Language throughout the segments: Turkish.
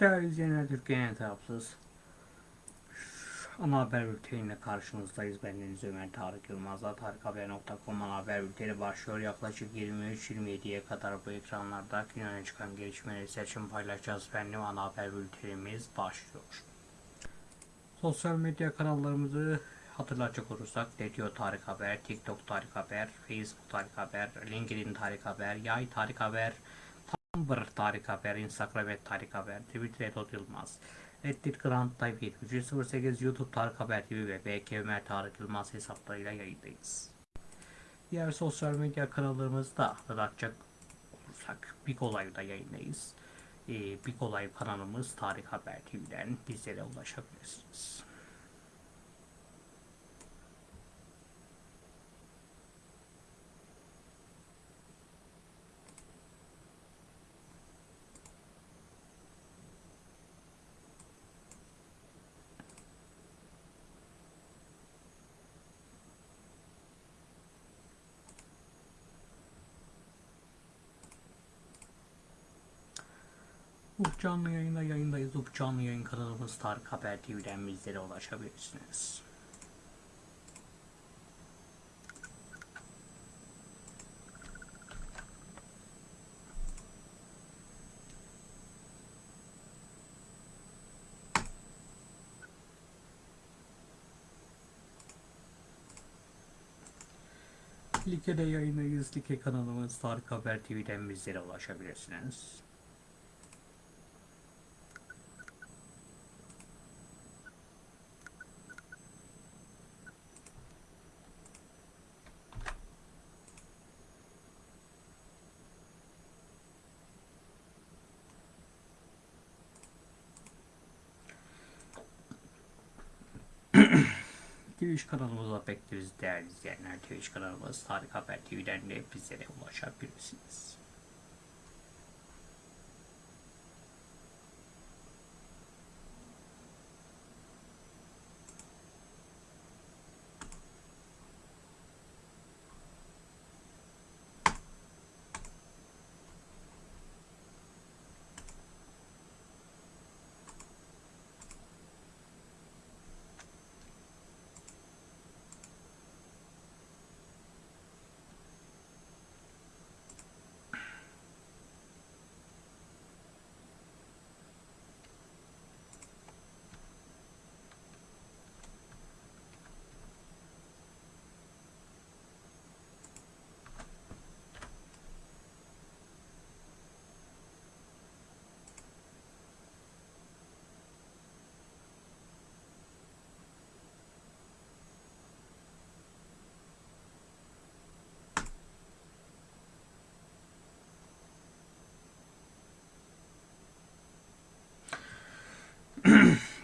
Değerli izleyenler Türkiye'nin tarafsız ana haber bülteniyle karşınızdayız. Ben Deniz Ömer Tarık Yılmaz'la tarikhaber.com ana haber bülteni başlıyor. Yaklaşık 23-27'ye kadar bu ekranlarda gün çıkan gelişmeleri seçim paylaşacağız. Benim ana haber bültenimiz başlıyor. Sosyal medya kanallarımızı hatırlatacak olursak Netio Tarık Haber, TikTok Tarık Haber, Facebook Tarık Haber, LinkedIn Tarık Haber, Yay Tarık Haber, Tumblr Tarık Haber, Instagram et Tarık Haber, Twitter et Ot Yılmaz, Reddit Grand Type 7308, YouTube Tarık Haber TV ve BK Ömer Tarık Yılmaz hesaplarıyla yayındayız. Diğer sosyal medya kanallarımızda hatırlatacak olursak Big Olay'da yayındayız. Ee, Big Olay kanalımız Tarık Haber TV'den bizlere ulaşabilirsiniz. Canlı yayında yayındayız. Ufuk canlı yayın kanalımız Tarık Haber TV'den bizlere ulaşabilirsiniz. Like'de yayındayız. Like kanalımız Tarık Haber TV'den bizlere ulaşabilirsiniz. Twitch kanalımıza bekleriz değerli izleyenler. Twitch kanalımız Tarık Haber TV'den de bizlere ulaşabilirsiniz.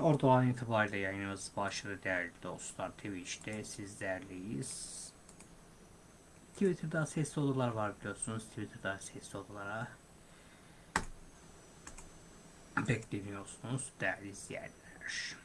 Ortadan itibariyle yayınımız başladı değerli dostlar. Twitch'te sizlerleyiz. Twitter'da sesli odalar var biliyorsunuz. Twitter'da sesli odalara bekleniyorsunuz değerli izleyenler.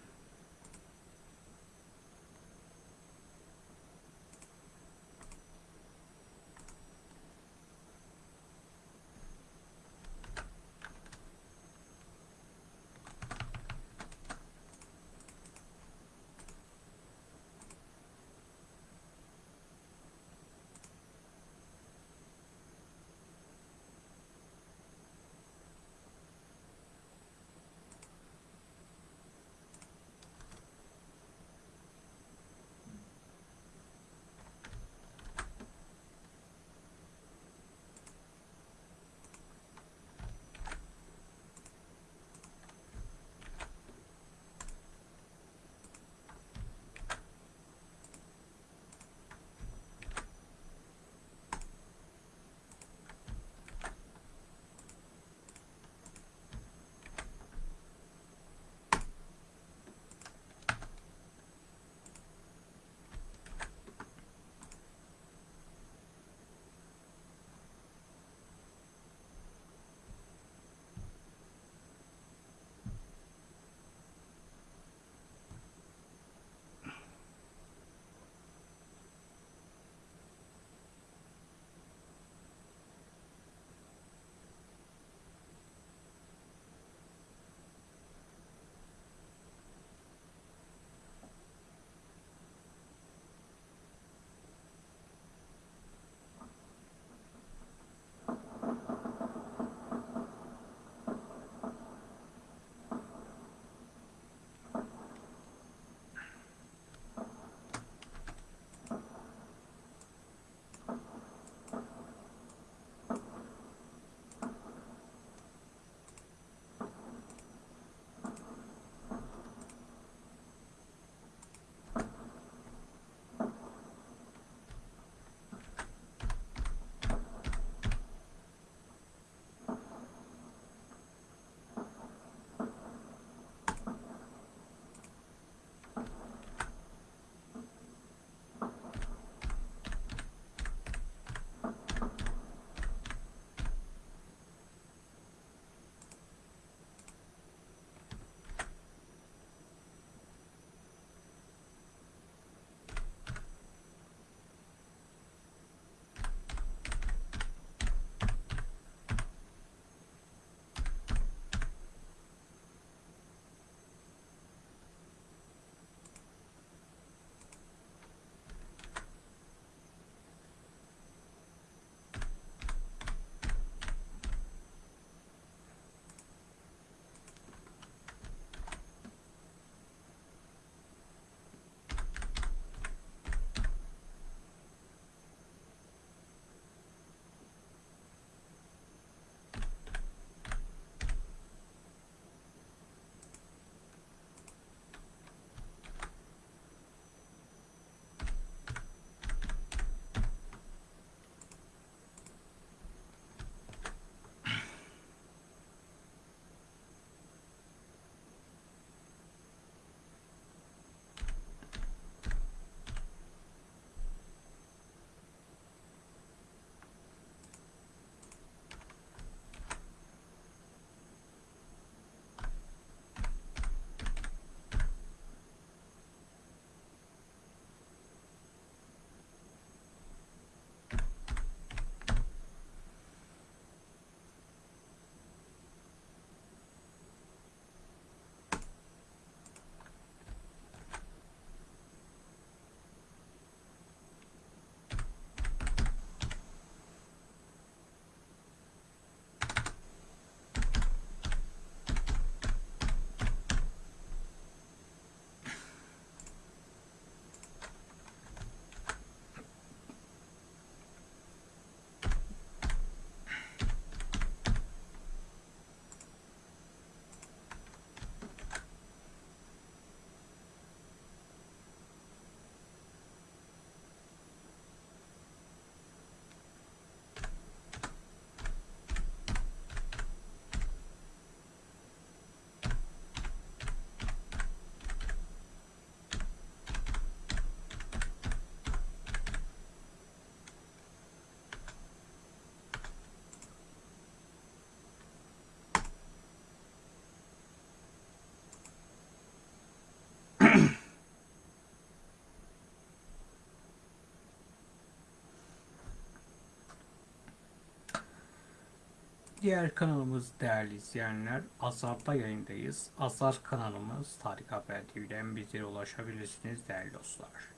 Diğer kanalımız değerli izleyenler Azar'da yayındayız. Azar kanalımız Tarık Haber TV'den bizlere ulaşabilirsiniz değerli dostlar.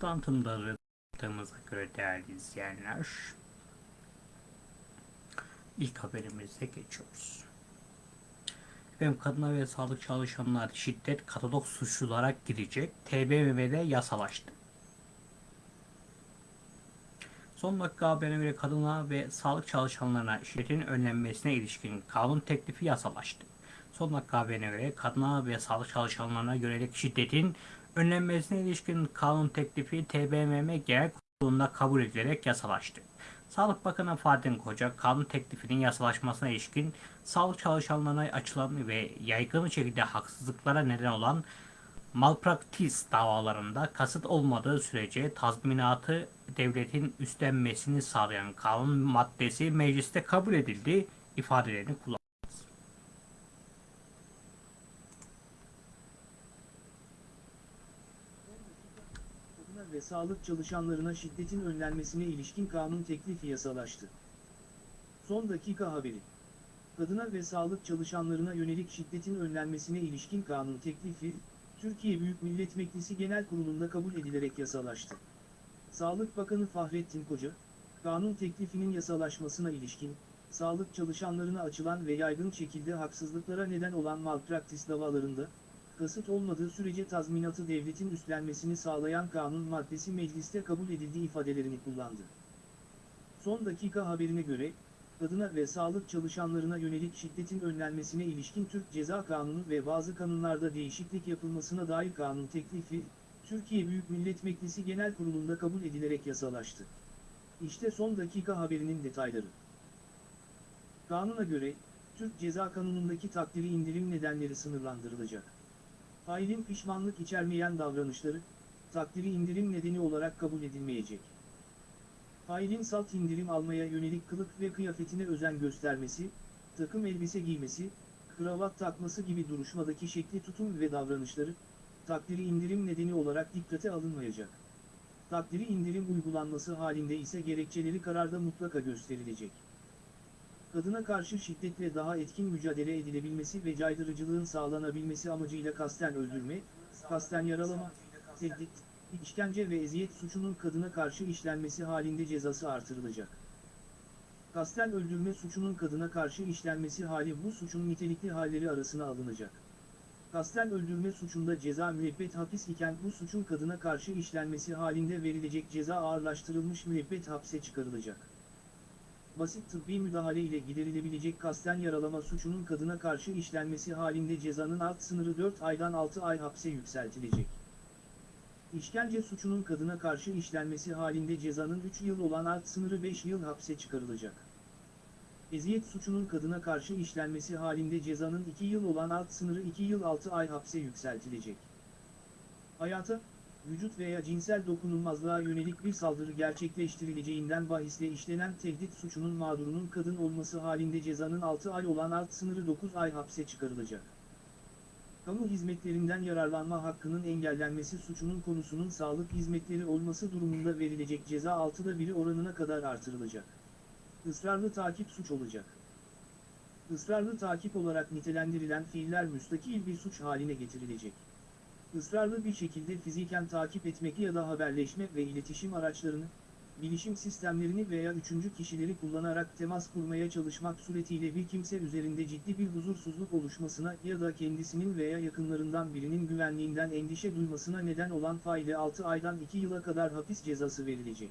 Tanıtımları yaptığımıza göre değerli izleyenler ilk haberimize geçiyoruz. Efendim kadına ve sağlık çalışanlar şiddet katalog suçlulara girecek. TBMM'de yasalaştı. Son dakika haberine göre kadına ve sağlık çalışanlarına şiddetin önlenmesine ilişkin kanun teklifi yasalaştı. Son dakika haberine göre kadına ve sağlık çalışanlarına yönelik şiddetin önlenmesine ilişkin kanun teklifi TBMM Genel Kurulu'nda kabul edilerek yasalaştı. Sağlık Bakanı Fahrettin Koca, kanun teklifinin yasalaşmasına ilişkin sağlık çalışanlarına açılan ve yaygın şekilde haksızlıklara neden olan malpraktis davalarında kasıt olmadığı sürece tazminatı devletin üstlenmesini sağlayan kanun maddesi mecliste kabul edildi ifadelerini kullandı. Kadına ve sağlık çalışanlarına şiddetin önlenmesine ilişkin kanun teklifi yasalaştı. Son dakika haberi. Kadına ve sağlık çalışanlarına yönelik şiddetin önlenmesine ilişkin kanun teklifi, Türkiye Büyük Millet Meclisi Genel Kurulu'nda kabul edilerek yasalaştı. Sağlık Bakanı Fahrettin Koca, kanun teklifinin yasalaşmasına ilişkin, sağlık çalışanlarına açılan ve yaygın şekilde haksızlıklara neden olan malpraktis davalarında, kasıt olmadığı sürece tazminatı devletin üstlenmesini sağlayan kanun maddesi mecliste kabul edildiği ifadelerini kullandı. Son dakika haberine göre, kadına ve sağlık çalışanlarına yönelik şiddetin önlenmesine ilişkin Türk Ceza Kanunu ve bazı kanunlarda değişiklik yapılmasına dair kanun teklifi, Türkiye Büyük Millet Meclisi Genel Kurulu'nda kabul edilerek yasalaştı. İşte son dakika haberinin detayları. Kanuna göre, Türk Ceza Kanunu'ndaki takdiri indirim nedenleri sınırlandırılacak. Failin pişmanlık içermeyen davranışları, takdiri indirim nedeni olarak kabul edilmeyecek. Failin salt indirim almaya yönelik kılık ve kıyafetine özen göstermesi, takım elbise giymesi, kravat takması gibi duruşmadaki şekli tutum ve davranışları, takdiri indirim nedeni olarak dikkate alınmayacak. Takdiri indirim uygulanması halinde ise gerekçeleri kararda mutlaka gösterilecek. Kadına karşı şiddetle daha etkin mücadele edilebilmesi ve caydırıcılığın sağlanabilmesi amacıyla kasten öldürme, kasten yaralama, tehdit, işkence ve eziyet suçunun kadına karşı işlenmesi halinde cezası artırılacak. Kasten öldürme suçunun kadına karşı işlenmesi hali bu suçun nitelikli halleri arasına alınacak. Kasten öldürme suçunda ceza müebbet hapis iken bu suçun kadına karşı işlenmesi halinde verilecek ceza ağırlaştırılmış müebbet hapse çıkarılacak. Basit tıbbi müdahale ile giderilebilecek kasten yaralama suçunun kadına karşı işlenmesi halinde cezanın alt sınırı 4 aydan 6 ay hapse yükseltilecek. İşkence suçunun kadına karşı işlenmesi halinde cezanın 3 yıl olan alt sınırı 5 yıl hapse çıkarılacak. Eziyet suçunun kadına karşı işlenmesi halinde cezanın 2 yıl olan alt sınırı 2 yıl 6 ay hapse yükseltilecek. Hayata, vücut veya cinsel dokunulmazlığa yönelik bir saldırı gerçekleştirileceğinden bahisle işlenen tehdit suçunun mağdurunun kadın olması halinde cezanın 6 ay olan alt sınırı 9 ay hapse çıkarılacak. Kamu hizmetlerinden yararlanma hakkının engellenmesi suçunun konusunun sağlık hizmetleri olması durumunda verilecek ceza 6'da biri oranına kadar artırılacak. Israrlı takip suç olacak. Israrlı takip olarak nitelendirilen fiiller müstakil bir suç haline getirilecek. Israrlı bir şekilde fiziken takip etmek ya da haberleşme ve iletişim araçlarını, bilişim sistemlerini veya üçüncü kişileri kullanarak temas kurmaya çalışmak suretiyle bir kimse üzerinde ciddi bir huzursuzluk oluşmasına ya da kendisinin veya yakınlarından birinin güvenliğinden endişe duymasına neden olan faile 6 aydan 2 yıla kadar hapis cezası verilecek.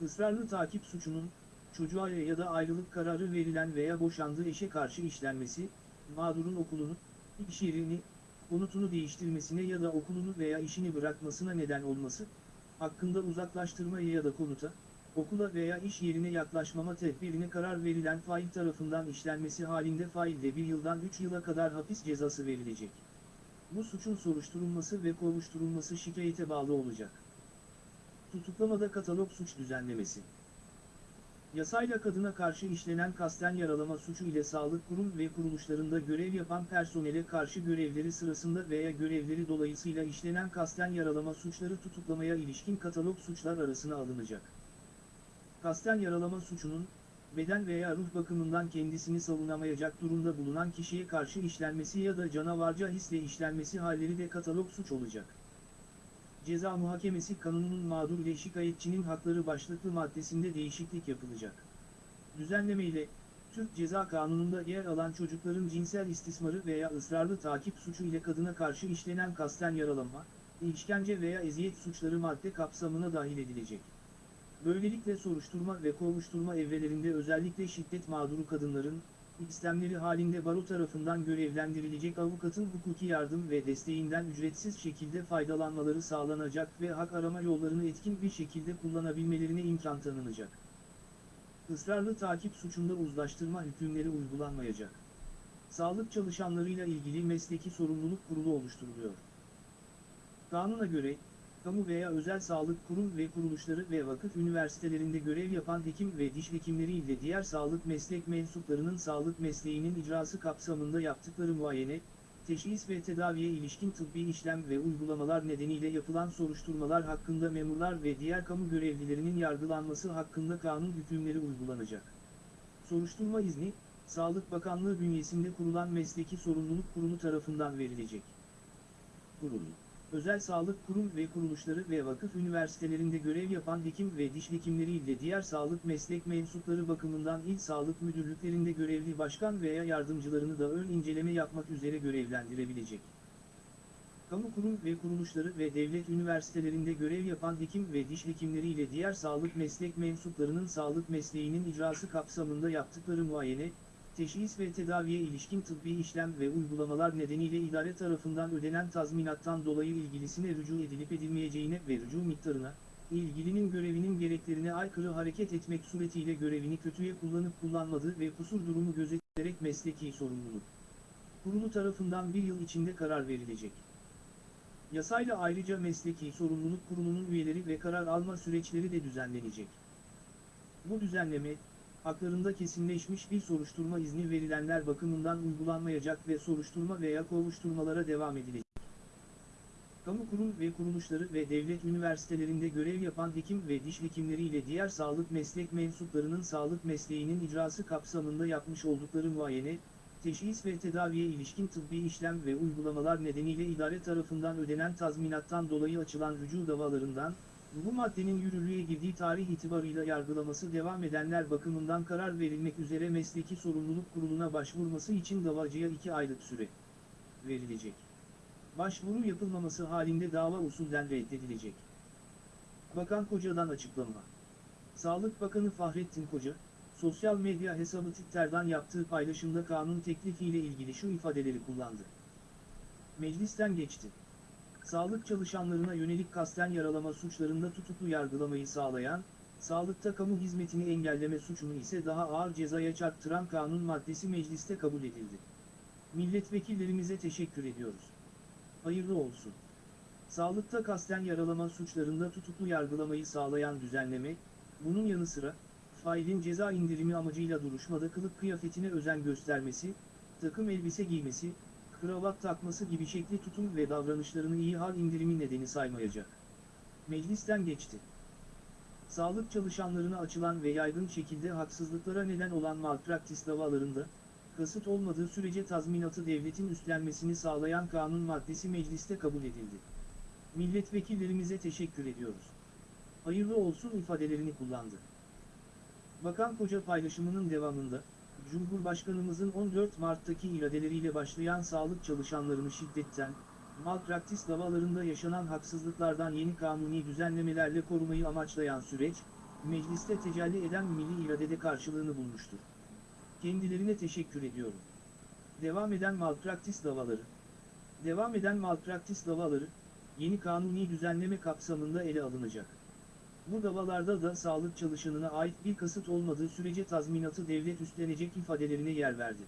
Israrlı takip suçunun, çocuğa ya da ayrılık kararı verilen veya boşandığı eşe karşı işlenmesi, mağdurun okulunu, iş yerini, konutunu değiştirmesine ya da okulunu veya işini bırakmasına neden olması, hakkında uzaklaştırmaya ya da konuta, okula veya iş yerine yaklaşmama tedbirine karar verilen fail tarafından işlenmesi halinde failde bir yıldan 3 yıla kadar hapis cezası verilecek. Bu suçun soruşturulması ve kovuşturulması şikayete bağlı olacak. Tutuklamada katalog suç düzenlemesi. Yasayla kadına karşı işlenen kasten yaralama suçu ile sağlık kurum ve kuruluşlarında görev yapan personele karşı görevleri sırasında veya görevleri dolayısıyla işlenen kasten yaralama suçları tutuklamaya ilişkin katalog suçlar arasına alınacak. Kasten yaralama suçunun, beden veya ruh bakımından kendisini savunamayacak durumda bulunan kişiye karşı işlenmesi ya da canavarca hisle işlenmesi halleri de katalog suç olacak. Ceza Muhakemesi Kanunu'nun mağdur ile şikayetçinin hakları başlıklı maddesinde değişiklik yapılacak. Düzenleme ile, Türk Ceza Kanunu'nda yer alan çocukların cinsel istismarı veya ısrarlı takip suçu ile kadına karşı işlenen kasten yaralama, işkence veya eziyet suçları madde kapsamına dahil edilecek. Böylelikle soruşturma ve kovuşturma evrelerinde özellikle şiddet mağduru kadınların, istemleri halinde baro tarafından görevlendirilecek avukatın hukuki yardım ve desteğinden ücretsiz şekilde faydalanmaları sağlanacak ve hak arama yollarını etkin bir şekilde kullanabilmelerine imkan tanınacak. Israrlı takip suçunda uzlaştırma hükümleri uygulanmayacak. Sağlık çalışanlarıyla ilgili mesleki sorumluluk kurulu oluşturuluyor. Kanuna göre, kamu veya özel sağlık kurum ve kuruluşları ve vakıf üniversitelerinde görev yapan hekim ve diş hekimleri ile diğer sağlık meslek mensuplarının sağlık mesleğinin icrası kapsamında yaptıkları muayene, teşhis ve tedaviye ilişkin tıbbi işlem ve uygulamalar nedeniyle yapılan soruşturmalar hakkında memurlar ve diğer kamu görevlilerinin yargılanması hakkında kanun hükümleri uygulanacak. Soruşturma izni, Sağlık Bakanlığı bünyesinde kurulan Mesleki Sorumluluk Kurulu tarafından verilecek. Kurulu özel sağlık kurum ve kuruluşları ve vakıf üniversitelerinde görev yapan hekim ve diş hekimleri ile diğer sağlık meslek mensupları bakımından il sağlık müdürlüklerinde görevli başkan veya yardımcılarını da ön inceleme yapmak üzere görevlendirebilecek. Kamu kurum ve kuruluşları ve devlet üniversitelerinde görev yapan hekim ve diş hekimleri ile diğer sağlık meslek mensuplarının sağlık mesleğinin icrası kapsamında yaptıkları muayene, teşhis ve tedaviye ilişkin tıbbi işlem ve uygulamalar nedeniyle idare tarafından ödenen tazminattan dolayı ilgilisine rücu edilip edilmeyeceğine ve rücu miktarına, ilgilinin görevinin gereklerine aykırı hareket etmek suretiyle görevini kötüye kullanıp kullanmadığı ve kusur durumu gözetilerek mesleki sorumluluk. Kurulu tarafından bir yıl içinde karar verilecek. Yasayla ayrıca Mesleki Sorumluluk Kurulu'nun üyeleri ve karar alma süreçleri de düzenlenecek. Bu düzenleme, haklarında kesinleşmiş bir soruşturma izni verilenler bakımından uygulanmayacak ve soruşturma veya kovuşturmalara devam edilecek. Kamu kurum ve kuruluşları ve devlet üniversitelerinde görev yapan hekim ve diş hekimleri ile diğer sağlık meslek mensuplarının sağlık mesleğinin icrası kapsamında yapmış oldukları muayene, teşhis ve tedaviye ilişkin tıbbi işlem ve uygulamalar nedeniyle idare tarafından ödenen tazminattan dolayı açılan rücu davalarından, bu maddenin yürürlüğe girdiği tarih itibarıyla yargılaması devam edenler bakımından karar verilmek üzere Mesleki Sorumluluk Kurulu'na başvurması için davacıya 2 aylık süre verilecek. Başvuru yapılmaması halinde dava usulden reddedilecek. Bakan Koca'dan açıklama. Sağlık Bakanı Fahrettin Koca, sosyal medya hesabı Twitter'dan yaptığı paylaşımda kanun teklifiyle ilgili şu ifadeleri kullandı. Meclisten geçti. Sağlık çalışanlarına yönelik kasten yaralama suçlarında tutuklu yargılamayı sağlayan, sağlıkta kamu hizmetini engelleme suçunu ise daha ağır cezaya çarptıran kanun maddesi mecliste kabul edildi. Milletvekillerimize teşekkür ediyoruz. Hayırlı olsun. Sağlıkta kasten yaralama suçlarında tutuklu yargılamayı sağlayan düzenleme, bunun yanı sıra, failin ceza indirimi amacıyla duruşmada kılık kıyafetine özen göstermesi, takım elbise giymesi, kravat takması gibi şekli tutum ve davranışlarını iyi hal indirimi nedeni saymayacak. Meclisten geçti. Sağlık çalışanlarına açılan ve yaygın şekilde haksızlıklara neden olan malpraktis davalarında, kasıt olmadığı sürece tazminatı devletin üstlenmesini sağlayan kanun maddesi mecliste kabul edildi. Milletvekillerimize teşekkür ediyoruz. Hayırlı olsun ifadelerini kullandı. Bakan Koca paylaşımının devamında, Cumhurbaşkanımızın 14 Mart'taki iradeleriyle başlayan sağlık çalışanlarını şiddetten, malpraktis davalarında yaşanan haksızlıklardan yeni kanuni düzenlemelerle korumayı amaçlayan süreç, mecliste tecelli eden milli iradede karşılığını bulmuştur. Kendilerine teşekkür ediyorum. Devam eden malpraktis davaları. Devam eden malpraktis davaları, yeni kanuni düzenleme kapsamında ele alınacak. Bu davalarda da sağlık çalışanına ait bir kasıt olmadığı sürece tazminatı devlet üstlenecek ifadelerine yer verdi.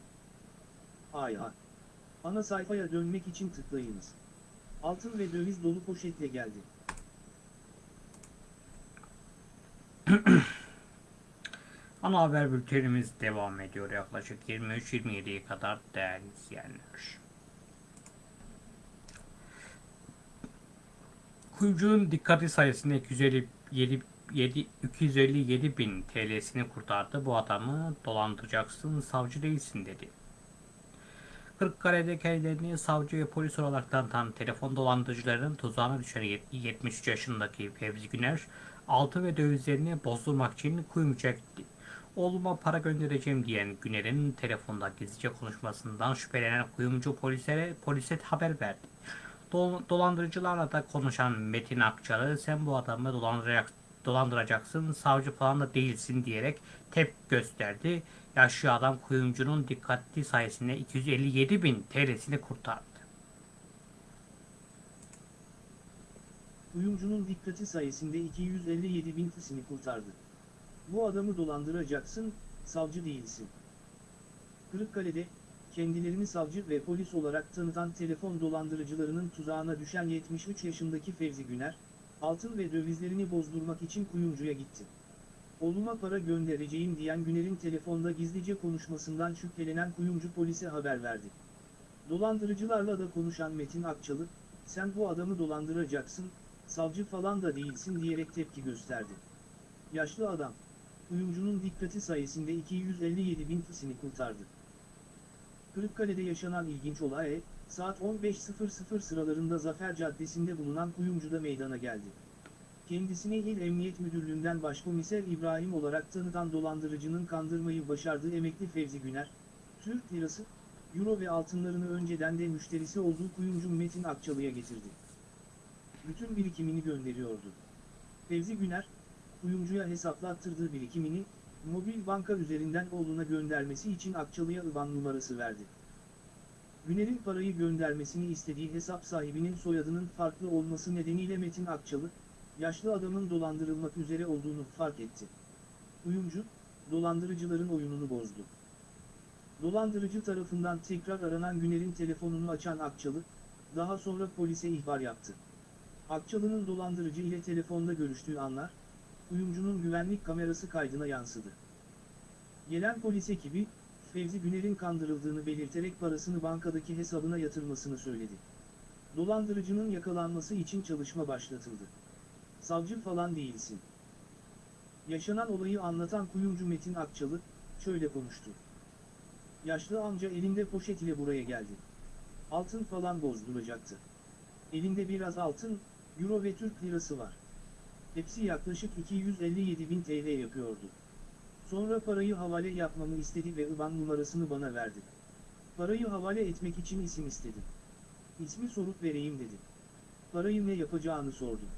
Ayha. Ana sayfaya dönmek için tıklayınız. Altın ve döviz dolu poşetle geldi. Ana haber bültenimiz devam ediyor yaklaşık 23-27'ye kadar değerli izleyenler. Kuyumcunun dikkati sayesinde 257, 7, 257 bin TL'sini kurtardı. Bu adamı dolandıracaksın, savcı değilsin dedi. Kırıkkale'de kendilerini savcı ve polis olarak tanıtan telefon dolandırıcılarının tuzağına düşen 73 yaşındaki Fevzi Güner, altın ve dövizlerini bozdurmak için kuyumcuya gitti. Oğluma para göndereceğim diyen Güner'in telefonda gizlice konuşmasından şüphelenen kuyumcu polise, polise haber verdi. Dol- dolandırıcılarla da konuşan Metin Akçalı sen bu adamı dolandıracak, dolandıracaksın savcı falan da değilsin diyerek tepki gösterdi. Yaşlı adam kuyumcunun dikkatli sayesinde 257 bin TL'sini kurtardı. Kuyumcunun dikkati sayesinde 257 bin tısını kurtardı. Bu adamı dolandıracaksın, savcı değilsin. Kırıkkale'de, kendilerini savcı ve polis olarak tanıtan telefon dolandırıcılarının tuzağına düşen 73 yaşındaki Fevzi Güner, altın ve dövizlerini bozdurmak için kuyumcuya gitti. Oğluma para göndereceğim diyen Güner'in telefonda gizlice konuşmasından şüphelenen kuyumcu polise haber verdi. Dolandırıcılarla da konuşan Metin Akçalı, sen bu adamı dolandıracaksın, savcı falan da değilsin diyerek tepki gösterdi. Yaşlı adam, kuyumcunun dikkati sayesinde 257 bin tısını kurtardı. Kırıkkale'de yaşanan ilginç olay, saat 15.00 sıralarında Zafer Caddesi'nde bulunan kuyumcuda meydana geldi. Kendisini İl Emniyet Müdürlüğü'nden Başkomiser İbrahim olarak tanıtan dolandırıcının kandırmayı başardığı emekli Fevzi Güner, Türk lirası, Euro ve altınlarını önceden de müşterisi olduğu kuyumcu Metin Akçalı'ya getirdi. Bütün birikimini gönderiyordu. Fevzi Güner, kuyumcuya hesaplattırdığı birikimini, mobil banka üzerinden oğluna göndermesi için Akçalı'ya IBAN numarası verdi. Güner'in parayı göndermesini istediği hesap sahibinin soyadının farklı olması nedeniyle Metin Akçalı, yaşlı adamın dolandırılmak üzere olduğunu fark etti. Kuyumcu, dolandırıcıların oyununu bozdu. Dolandırıcı tarafından tekrar aranan Güner'in telefonunu açan Akçalı, daha sonra polise ihbar yaptı. Akçalı'nın dolandırıcı ile telefonda görüştüğü anlar, kuyumcunun güvenlik kamerası kaydına yansıdı. Gelen polis ekibi, Fevzi Güner'in kandırıldığını belirterek parasını bankadaki hesabına yatırmasını söyledi. Dolandırıcının yakalanması için çalışma başlatıldı. Savcı falan değilsin. Yaşanan olayı anlatan kuyumcu Metin Akçalı, şöyle konuştu. Yaşlı amca elinde poşet ile buraya geldi. Altın falan bozduracaktı. Elinde biraz altın, euro ve Türk lirası var. Hepsi yaklaşık 257 bin TL yapıyordu. Sonra parayı havale yapmamı istedi ve IBAN numarasını bana verdi. Parayı havale etmek için isim istedim. İsmi sorup vereyim dedi. Parayı ne yapacağını sordum.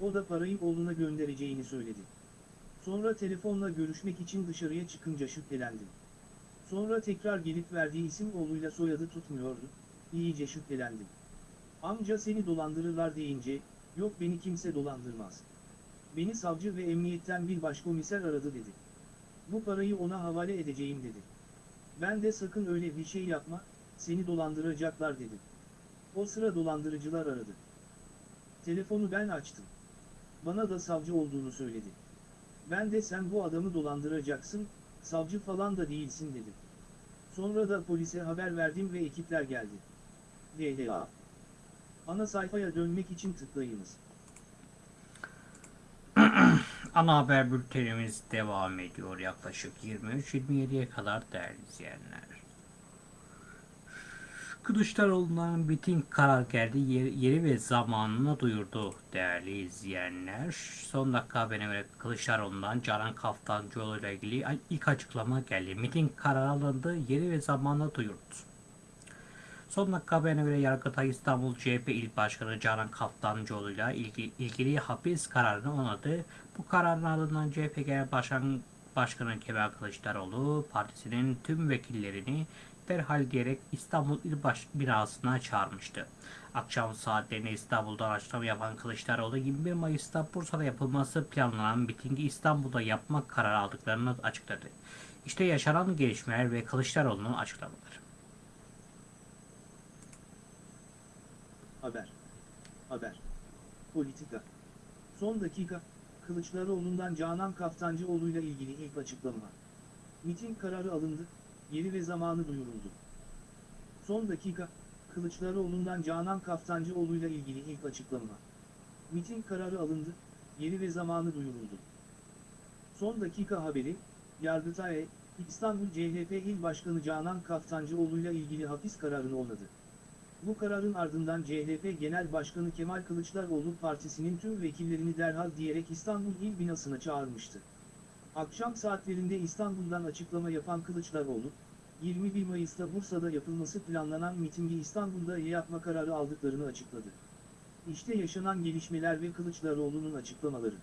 O da parayı oğluna göndereceğini söyledi. Sonra telefonla görüşmek için dışarıya çıkınca şüphelendim. Sonra tekrar gelip verdiği isim oğluyla soyadı tutmuyordu. İyice şüphelendim. Amca seni dolandırırlar deyince, yok beni kimse dolandırmaz. Beni savcı ve emniyetten bir başkomiser aradı dedi. Bu parayı ona havale edeceğim dedi. Ben de sakın öyle bir şey yapma, seni dolandıracaklar dedim. O sıra dolandırıcılar aradı. Telefonu ben açtım. Bana da savcı olduğunu söyledi. Ben de sen bu adamı dolandıracaksın, savcı falan da değilsin dedim. Sonra da polise haber verdim ve ekipler geldi. DDA. Ana sayfaya dönmek için tıklayınız. Ana haber bültenimiz devam ediyor yaklaşık 23-27'ye kadar değerli izleyenler. Kılıçdaroğlu'ndan bitim karar geldi. Yeri, ve zamanını duyurdu değerli izleyenler. Son dakika haberine göre Kılıçdaroğlu'ndan Canan Kaftancıoğlu ile ilgili ilk açıklama geldi. Miting kararı alındı. Yeri ve zamanını duyurdu. Son dakika haberine göre Yargıtay İstanbul CHP İl Başkanı Canan Kaftancıoğlu'yla ilgili, ilgili hapis kararını onadı. Bu kararın ardından CHP Genel Başkan, Başkanı Kemal Kılıçdaroğlu partisinin tüm vekillerini derhal diyerek İstanbul İl Baş binasına çağırmıştı. Akşam saatlerinde İstanbul'dan açıklama yapan Kılıçdaroğlu 21 Mayıs'ta Bursa'da yapılması planlanan mitingi İstanbul'da yapmak kararı aldıklarını açıkladı. İşte yaşanan gelişmeler ve Kılıçdaroğlu'nun açıklamaları. Haber. Haber. Politika. Son dakika, Kılıçdaroğlu'ndan Canan Kaftancıoğlu'yla ilgili ilk açıklama. Miting kararı alındı, yeri ve zamanı duyuruldu. Son dakika, Kılıçdaroğlu'ndan Canan Kaftancıoğlu'yla ilgili ilk açıklama. Miting kararı alındı, yeri ve zamanı duyuruldu. Son dakika haberi, Yargıtay, İstanbul CHP İl Başkanı Canan Kaftancıoğlu'yla ilgili hapis kararını onadı. Bu kararın ardından CHP Genel Başkanı Kemal Kılıçdaroğlu partisinin tüm vekillerini derhal diyerek İstanbul İl binasına çağırmıştı. Akşam saatlerinde İstanbul'dan açıklama yapan Kılıçdaroğlu, 21 Mayıs'ta Bursa'da yapılması planlanan mitingi İstanbul'da yapma kararı aldıklarını açıkladı. İşte yaşanan gelişmeler ve Kılıçdaroğlu'nun açıklamaları.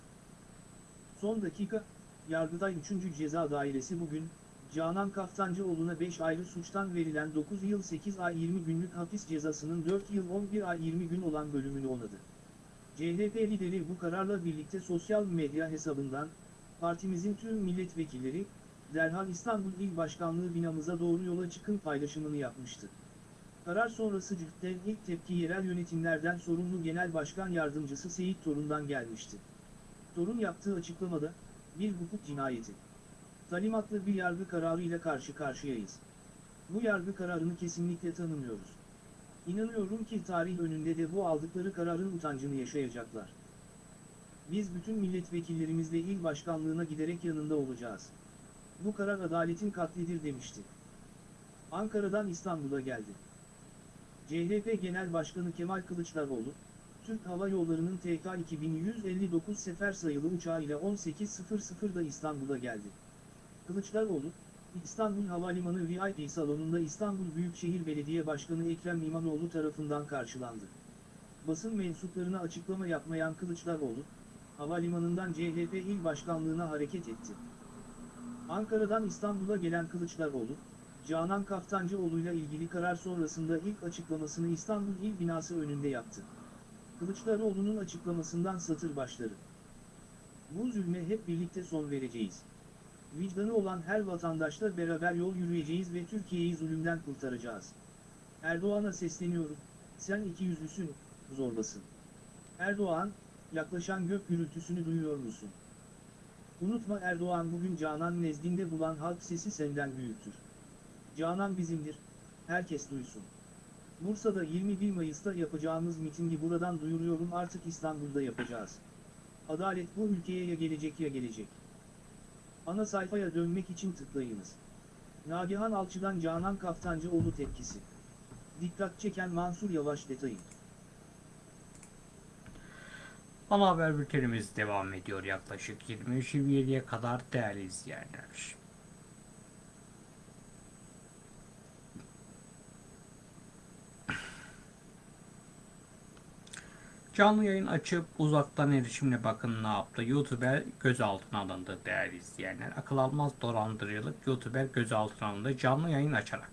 Son dakika, Yargıtay 3. Ceza Dairesi bugün, Canan Kaftancıoğlu'na 5 ayrı suçtan verilen 9 yıl 8 ay 20 günlük hapis cezasının 4 yıl 11 ay 20 gün olan bölümünü onadı. CHP lideri bu kararla birlikte sosyal medya hesabından, partimizin tüm milletvekilleri, derhal İstanbul İl Başkanlığı binamıza doğru yola çıkın paylaşımını yapmıştı. Karar sonrası CHP'den ilk tepki yerel yönetimlerden sorumlu Genel Başkan Yardımcısı Seyit Torun'dan gelmişti. Torun yaptığı açıklamada, bir hukuk cinayeti. Talimatlı bir yargı kararıyla karşı karşıyayız. Bu yargı kararını kesinlikle tanımıyoruz. İnanıyorum ki tarih önünde de bu aldıkları kararın utancını yaşayacaklar. Biz bütün milletvekillerimizle il başkanlığına giderek yanında olacağız. Bu karar adaletin katlidir demişti. Ankara'dan İstanbul'a geldi. CHP Genel Başkanı Kemal Kılıçdaroğlu, Türk Hava Yolları'nın TK 2159 sefer sayılı uçağıyla 18.00'da İstanbul'a geldi. Kılıçdaroğlu, İstanbul Havalimanı VIP salonunda İstanbul Büyükşehir Belediye Başkanı Ekrem İmamoğlu tarafından karşılandı. Basın mensuplarına açıklama yapmayan Kılıçdaroğlu, havalimanından CHP il başkanlığına hareket etti. Ankara'dan İstanbul'a gelen Kılıçdaroğlu, Canan Kaftancıoğlu'yla ilgili karar sonrasında ilk açıklamasını İstanbul İl binası önünde yaptı. Kılıçdaroğlu'nun açıklamasından satır başları. Bu zulme hep birlikte son vereceğiz. Vicdanı olan her vatandaşla beraber yol yürüyeceğiz ve Türkiye'yi zulümden kurtaracağız. Erdoğan'a sesleniyorum, sen iki yüzlüsün, zorbasın. Erdoğan, yaklaşan gök gürültüsünü duyuyor musun? Unutma Erdoğan bugün Canan nezdinde bulan halk sesi senden büyüktür. Canan bizimdir, herkes duysun. Bursa'da 21 Mayıs'ta yapacağımız mitingi buradan duyuruyorum artık İstanbul'da yapacağız. Adalet bu ülkeye ya gelecek ya gelecek. Ana sayfaya dönmek için tıklayınız. Nagihan Alçı'dan Canan Kaftancıoğlu tepkisi. Dikkat çeken Mansur Yavaş detayı. Ana haber bültenimiz devam ediyor yaklaşık 23-27'ye kadar değerli izleyenler. Canlı yayın açıp uzaktan erişimle bakın ne yaptı. YouTuber gözaltına alındı değerli izleyenler. Akıl almaz dolandırıcılık YouTuber gözaltına alındı canlı yayın açarak.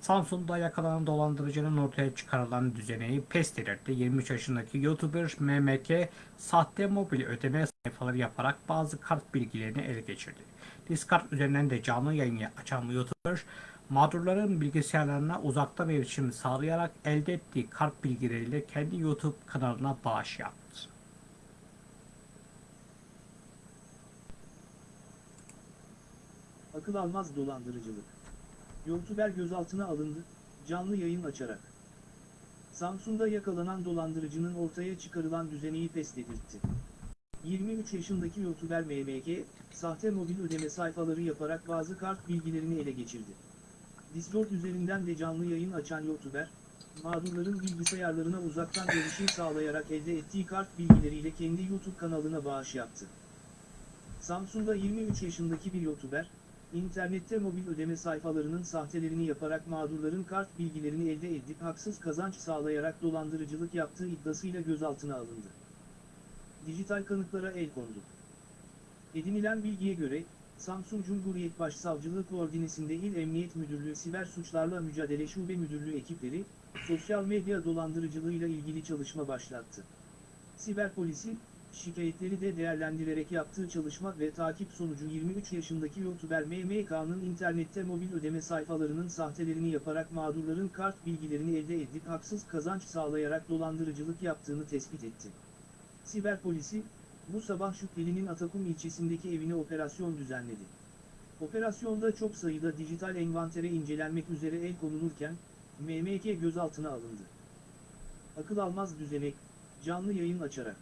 Samsun'da yakalanan dolandırıcının ortaya çıkarılan düzeneyi pes delirtti. 23 yaşındaki YouTuber MMK sahte mobil ödeme sayfaları yaparak bazı kart bilgilerini ele geçirdi. Discard üzerinden de canlı yayın açan YouTuber mağdurların bilgisayarlarına uzaktan erişim sağlayarak elde ettiği kart bilgileriyle kendi YouTube kanalına bağış yaptı. Akıl almaz dolandırıcılık. YouTuber gözaltına alındı, canlı yayın açarak. Samsun'da yakalanan dolandırıcının ortaya çıkarılan düzeneyi pes dedirtti. 23 yaşındaki YouTuber MMK, sahte mobil ödeme sayfaları yaparak bazı kart bilgilerini ele geçirdi. Discord üzerinden de canlı yayın açan YouTuber, mağdurların bilgisayarlarına uzaktan erişim sağlayarak elde ettiği kart bilgileriyle kendi YouTube kanalına bağış yaptı. Samsun'da 23 yaşındaki bir YouTuber, internette mobil ödeme sayfalarının sahtelerini yaparak mağdurların kart bilgilerini elde edip haksız kazanç sağlayarak dolandırıcılık yaptığı iddiasıyla gözaltına alındı. Dijital kanıtlara el kondu. Edinilen bilgiye göre, Samsun Cumhuriyet Başsavcılığı Koordinesinde İl Emniyet Müdürlüğü Siber Suçlarla Mücadele Şube Müdürlüğü ekipleri, sosyal medya dolandırıcılığıyla ilgili çalışma başlattı. Siber polisi, şikayetleri de değerlendirerek yaptığı çalışma ve takip sonucu 23 yaşındaki YouTuber MMK'nın internette mobil ödeme sayfalarının sahtelerini yaparak mağdurların kart bilgilerini elde edip haksız kazanç sağlayarak dolandırıcılık yaptığını tespit etti. Siber polisi, bu sabah şüphelinin Atakum ilçesindeki evine operasyon düzenledi. Operasyonda çok sayıda dijital envantere incelenmek üzere el konulurken, MMK gözaltına alındı. Akıl almaz düzenek, canlı yayın açarak.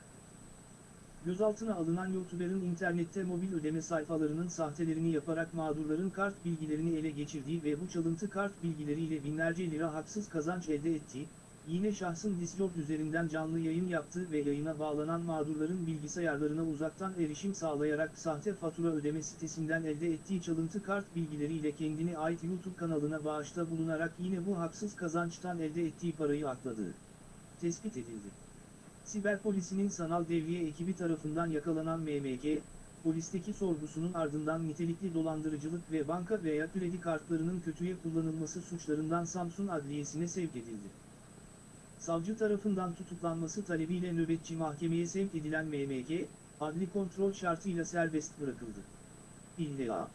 Gözaltına alınan YouTuber'ın internette mobil ödeme sayfalarının sahtelerini yaparak mağdurların kart bilgilerini ele geçirdiği ve bu çalıntı kart bilgileriyle binlerce lira haksız kazanç elde ettiği, yine şahsın Discord üzerinden canlı yayın yaptığı ve yayına bağlanan mağdurların bilgisayarlarına uzaktan erişim sağlayarak sahte fatura ödeme sitesinden elde ettiği çalıntı kart bilgileriyle kendine ait YouTube kanalına bağışta bulunarak yine bu haksız kazançtan elde ettiği parayı akladığı tespit edildi. Siber polisinin sanal devriye ekibi tarafından yakalanan MMK, polisteki sorgusunun ardından nitelikli dolandırıcılık ve banka veya kredi kartlarının kötüye kullanılması suçlarından Samsun Adliyesi'ne sevk edildi. Savcı tarafından tutuklanması talebiyle nöbetçi mahkemeye sevk edilen MMK, adli kontrol şartıyla serbest bırakıldı. İlla.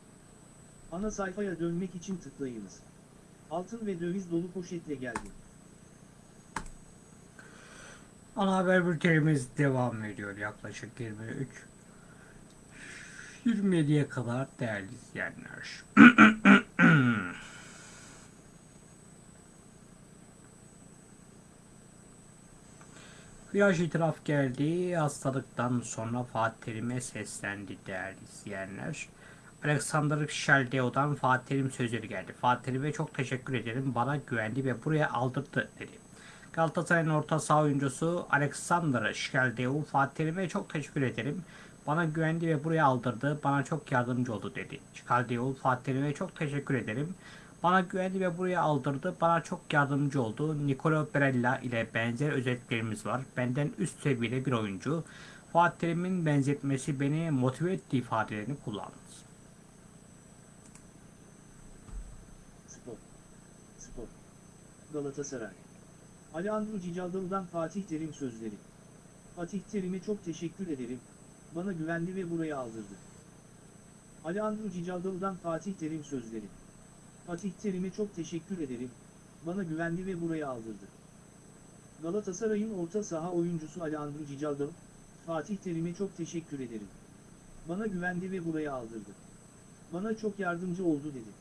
Ana sayfaya dönmek için tıklayınız. Altın ve döviz dolu poşetle geldi. Ana haber bültenimiz devam ediyor yaklaşık 23 27'ye kadar değerli izleyenler. Flash itiraf geldi. Hastalıktan sonra Fatih Terim'e seslendi değerli izleyenler. Alexander Şeldeo'dan Fatih Terim sözleri geldi. Fatih Terim'e çok teşekkür ederim. Bana güvendi ve buraya aldırdı dedi. Galatasaray'ın orta saha oyuncusu Alexander Şkeldeu Fatih Terim'e çok teşekkür ederim. Bana güvendi ve buraya aldırdı. Bana çok yardımcı oldu dedi. Şkeldeu Fatih Terim'e çok teşekkür ederim. Bana güvendi ve buraya aldırdı. Bana çok yardımcı oldu. Nicolo Barella ile benzer özelliklerimiz var. Benden üst seviyede bir oyuncu. Fatih Terim'in benzetmesi beni motive etti ifadelerini kullandı. Spor. Spor. Galatasaray. Alejandro Cicaldalı'dan Fatih Terim sözleri. Fatih Terim'e çok teşekkür ederim. Bana güvendi ve buraya aldırdı. Alejandro Cicaldalı'dan Fatih Terim sözleri. Fatih Terim'e çok teşekkür ederim. Bana güvendi ve buraya aldırdı. Galatasaray'ın orta saha oyuncusu Alejandro Cicaldalı, Fatih Terim'e çok teşekkür ederim. Bana güvendi ve buraya aldırdı. Bana çok yardımcı oldu dedi.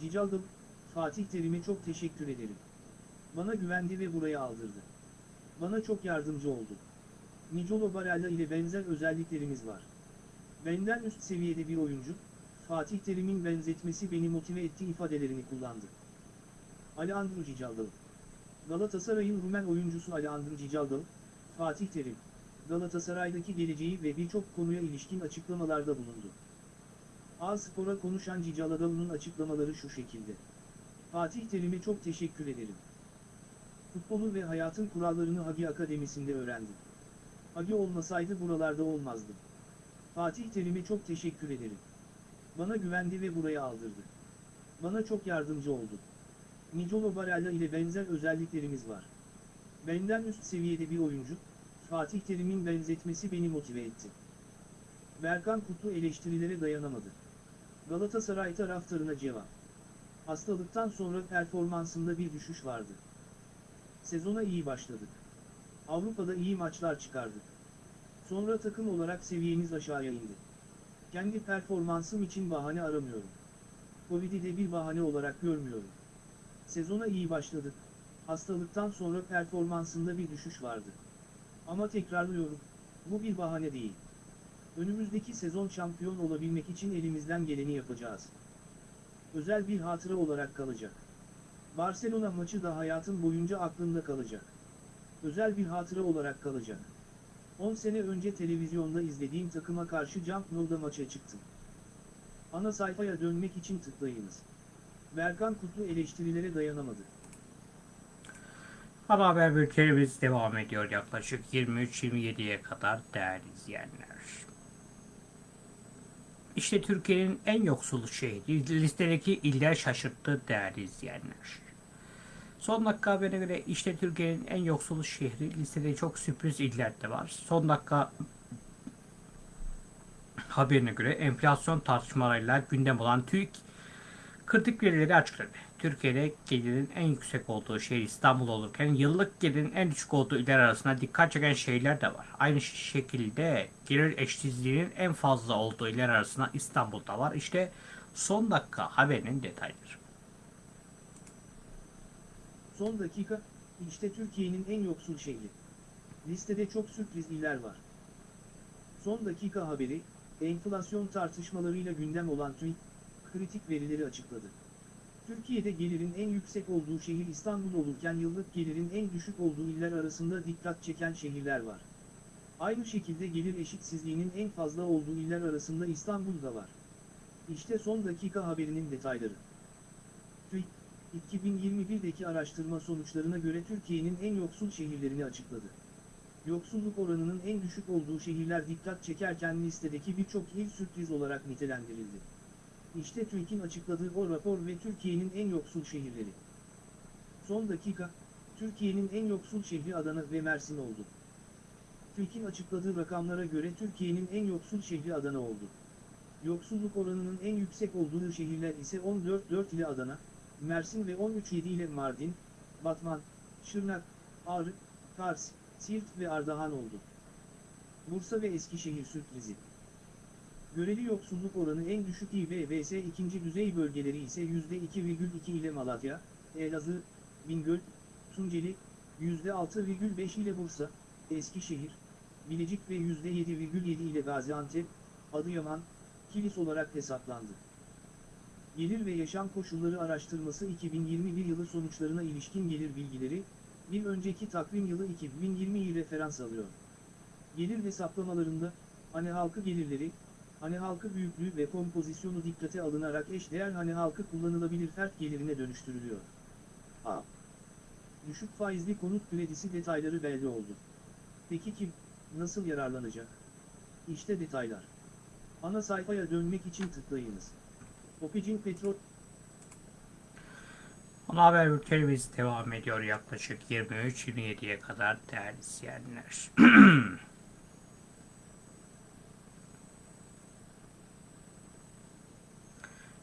Cicaldalı, Fatih Terim'e çok teşekkür ederim. Bana güvendi ve buraya aldırdı. Bana çok yardımcı oldu. Nicolo Barella ile benzer özelliklerimiz var. Benden üst seviyede bir oyuncu, Fatih Terim'in benzetmesi beni motive etti ifadelerini kullandı. Alejandro Cicaldalı Galatasaray'ın Rumen oyuncusu Alejandro Cicaldalı, Fatih Terim, Galatasaray'daki geleceği ve birçok konuya ilişkin açıklamalarda bulundu. A-Spor'a konuşan Cicaldalı'nın açıklamaları şu şekilde. Fatih Terim'e çok teşekkür ederim. Futbolu ve hayatın kurallarını Hagi Akademisi'nde öğrendim. Hagi olmasaydı buralarda olmazdım. Fatih Terim'e çok teşekkür ederim. Bana güvendi ve buraya aldırdı. Bana çok yardımcı oldu. Nicolo Barella ile benzer özelliklerimiz var. Benden üst seviyede bir oyuncu, Fatih Terim'in benzetmesi beni motive etti. Berkan Kutlu eleştirilere dayanamadı. Galatasaray taraftarına cevap. Hastalıktan sonra performansında bir düşüş vardı. Sezona iyi başladık. Avrupa'da iyi maçlar çıkardık. Sonra takım olarak seviyemiz aşağıya indi. Kendi performansım için bahane aramıyorum. Covid'i de bir bahane olarak görmüyorum. Sezona iyi başladık. Hastalıktan sonra performansında bir düşüş vardı. Ama tekrarlıyorum, bu bir bahane değil. Önümüzdeki sezon şampiyon olabilmek için elimizden geleni yapacağız. Özel bir hatıra olarak kalacak. Barcelona maçı da hayatım boyunca aklımda kalacak. Özel bir hatıra olarak kalacak. 10 sene önce televizyonda izlediğim takıma karşı Camp Nou'da maça çıktım. Ana sayfaya dönmek için tıklayınız. Berkan Kutlu eleştirilere dayanamadı. Ana haber bültenimiz devam ediyor yaklaşık 23-27'ye kadar değerli izleyenler. İşte Türkiye'nin en yoksul şehri listedeki iller şaşırttı değerli izleyenler. Son dakika haberine göre işte Türkiye'nin en yoksul şehri listede çok sürpriz iller de var. Son dakika haberine göre enflasyon tartışmalarıyla gündem olan TÜİK kritik verileri açıkladı. Türkiye'de gelirin en yüksek olduğu şehir İstanbul olurken yıllık gelirin en düşük olduğu iller arasında dikkat çeken şehirler de var. Aynı şekilde gelir eşitsizliğinin en fazla olduğu iller arasında İstanbul'da var. İşte son dakika haberinin detayları. Son dakika, işte Türkiye'nin en yoksul şehri. Listede çok sürpriz iller var. Son dakika haberi, enflasyon tartışmalarıyla gündem olan TÜİK, kritik verileri açıkladı. Türkiye'de gelirin en yüksek olduğu şehir İstanbul olurken yıllık gelirin en düşük olduğu iller arasında dikkat çeken şehirler var. Aynı şekilde gelir eşitsizliğinin en fazla olduğu iller arasında İstanbul'da var. İşte son dakika haberinin detayları. TÜİK, 2021'deki araştırma sonuçlarına göre Türkiye'nin en yoksul şehirlerini açıkladı. Yoksulluk oranının en düşük olduğu şehirler dikkat çekerken listedeki birçok il sürpriz olarak nitelendirildi. İşte TÜİK'in açıkladığı o rapor ve Türkiye'nin en yoksul şehirleri. Son dakika, Türkiye'nin en yoksul şehri Adana ve Mersin oldu. TÜİK'in açıkladığı rakamlara göre Türkiye'nin en yoksul şehri Adana oldu. Yoksulluk oranının en yüksek olduğu şehirler ise 14-4 ile Adana, Mersin ve 13-7 ile Mardin, Batman, Şırnak, Ağrı, Kars, Siirt ve Ardahan oldu. Bursa ve Eskişehir sürprizi. Göreli yoksulluk oranı en düşük İ ve VS ikinci düzey bölgeleri ise %2,2 ile Malatya, Elazığ, Bingöl, Tunceli, %6,5 ile Bursa, Eskişehir, Bilecik ve %7,7 ile Gaziantep, Adıyaman, Kilis olarak hesaplandı. Gelir ve Yaşam Koşulları Araştırması 2021 yılı sonuçlarına ilişkin gelir bilgileri, bir önceki takvim yılı 2020'yi referans alıyor. Gelir hesaplamalarında, hane halkı gelirleri, hane halkı büyüklüğü ve kompozisyonu dikkate alınarak eşdeğer hane halkı kullanılabilir fert gelirine dönüştürülüyor. A. Düşük faizli konut kredisi detayları belli oldu. Peki kim, nasıl yararlanacak? İşte detaylar. Ana sayfaya dönmek için tıklayınız. Opicin Petrol Ana haber bültenimiz devam ediyor yaklaşık 23-27'ye kadar değerli izleyenler.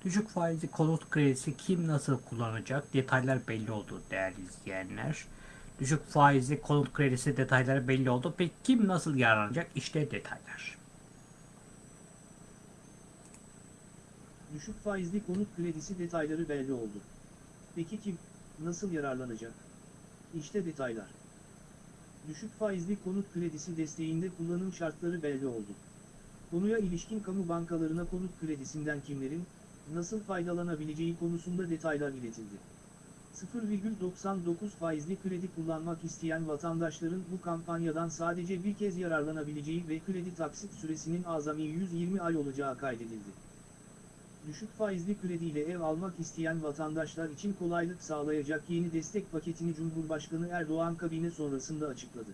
Düşük faizli konut kredisi kim nasıl kullanacak detaylar belli oldu değerli izleyenler. Düşük faizli konut kredisi detayları belli oldu. Peki kim nasıl yararlanacak? İşte detaylar. Düşük faizli konut kredisi detayları belli oldu. Peki kim, nasıl yararlanacak? İşte detaylar. Düşük faizli konut kredisi desteğinde kullanım şartları belli oldu. Konuya ilişkin kamu bankalarına konut kredisinden kimlerin, nasıl faydalanabileceği konusunda detaylar iletildi. 0,99 faizli kredi kullanmak isteyen vatandaşların bu kampanyadan sadece bir kez yararlanabileceği ve kredi taksit süresinin azami 120 ay olacağı kaydedildi düşük faizli krediyle ev almak isteyen vatandaşlar için kolaylık sağlayacak yeni destek paketini Cumhurbaşkanı Erdoğan kabine sonrasında açıkladı.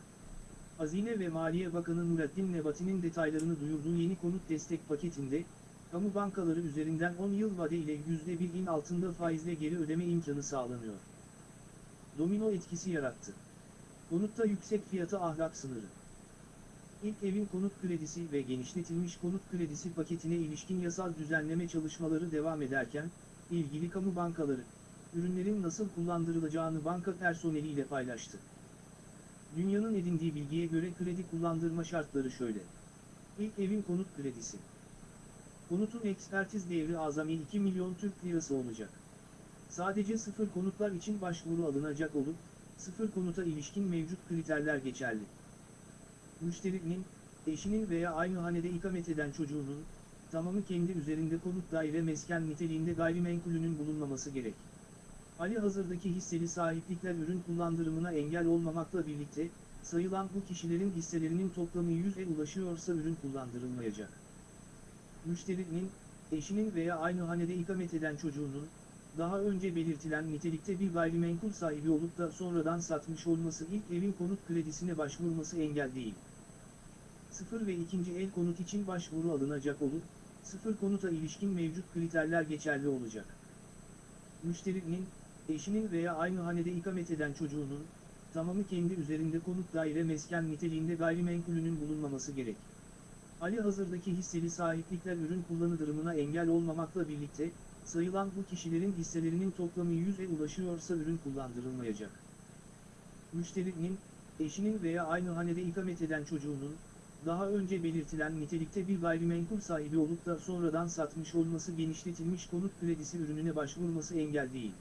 Hazine ve Maliye Bakanı Nurattin Nebati'nin detaylarını duyurduğu yeni konut destek paketinde, kamu bankaları üzerinden 10 yıl vade ile %1'in altında faizle geri ödeme imkanı sağlanıyor. Domino etkisi yarattı. Konutta yüksek fiyata ahlak sınırı. İlk evin konut kredisi ve genişletilmiş konut kredisi paketine ilişkin yasal düzenleme çalışmaları devam ederken, ilgili kamu bankaları, ürünlerin nasıl kullandırılacağını banka personeliyle paylaştı. Dünyanın edindiği bilgiye göre kredi kullandırma şartları şöyle. İlk evin konut kredisi. Konutun ekspertiz değeri azami 2 milyon Türk lirası olacak. Sadece sıfır konutlar için başvuru alınacak olup, sıfır konuta ilişkin mevcut kriterler geçerli müşterinin, eşinin veya aynı hanede ikamet eden çocuğunun, tamamı kendi üzerinde konut daire mesken niteliğinde gayrimenkulünün bulunmaması gerek. Ali hazırdaki hisseli sahiplikler ürün kullandırımına engel olmamakla birlikte, sayılan bu kişilerin hisselerinin toplamı 100'e ulaşıyorsa ürün kullandırılmayacak. Müşterinin, eşinin veya aynı hanede ikamet eden çocuğunun, daha önce belirtilen nitelikte bir gayrimenkul sahibi olup da sonradan satmış olması ilk evin konut kredisine başvurması engel değil. Sıfır ve ikinci el konut için başvuru alınacak olup, sıfır konuta ilişkin mevcut kriterler geçerli olacak. Müşterinin, eşinin veya aynı hanede ikamet eden çocuğunun, tamamı kendi üzerinde konut daire mesken niteliğinde gayrimenkulünün bulunmaması gerek. Ali hazırdaki hisseli sahiplikler ürün kullanı durumuna engel olmamakla birlikte, sayılan bu kişilerin hisselerinin toplamı 100'e ulaşıyorsa ürün kullandırılmayacak. Müşterinin, eşinin veya aynı hanede ikamet eden çocuğunun, daha önce belirtilen nitelikte bir gayrimenkul sahibi olup da sonradan satmış olması genişletilmiş konut kredisi ürününe başvurması engel değil.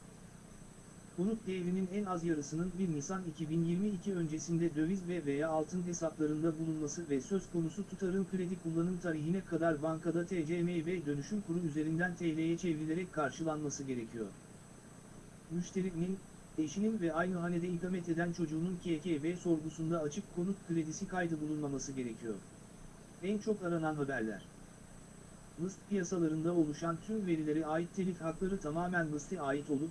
Konut değerinin en az yarısının 1 Nisan 2022 öncesinde döviz ve veya altın hesaplarında bulunması ve söz konusu tutarın kredi kullanım tarihine kadar bankada TCM ve dönüşüm kuru üzerinden TL'ye çevrilerek karşılanması gerekiyor. Müşterinin, eşinin ve aynı hanede ikamet eden çocuğunun KKV sorgusunda açık konut kredisi kaydı bulunmaması gerekiyor. En çok aranan haberler. List piyasalarında oluşan tüm verilere ait telif hakları tamamen liste ait olup,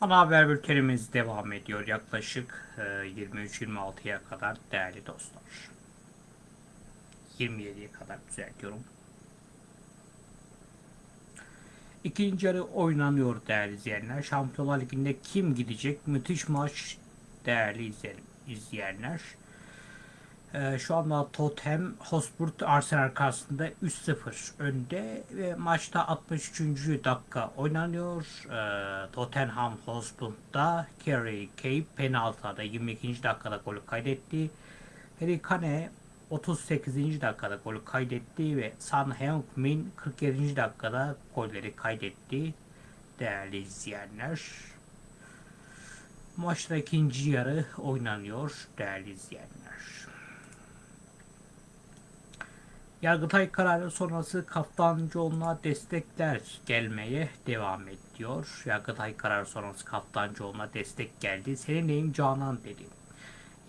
Ana haber bültenimiz devam ediyor yaklaşık e, 23-26'ya kadar değerli dostlar. 27'ye kadar düzeltiyorum. İkinci yarı oynanıyor değerli izleyenler. Şampiyonlar Ligi'nde kim gidecek? Müthiş maç değerli izleyen- izleyenler. Ee, şu anda Tottenham Hotspur Arsenal karşısında 3-0 önde ve maçta 63. dakika oynanıyor. Ee, Tottenham Hotspur'da Kerry Cape penaltıda 22. dakikada golü kaydetti. Harry Kane 38. dakikada golü kaydetti ve Son Heung-min 47. dakikada golleri kaydetti. Değerli izleyenler. Maçta ikinci yarı oynanıyor değerli izleyenler. Yargıtay kararı sonrası Kaftancıoğlu'na destekler gelmeye devam ediyor. Yargıtay kararı sonrası Kaftancıoğlu'na destek geldi. Senin neyim Canan dedi.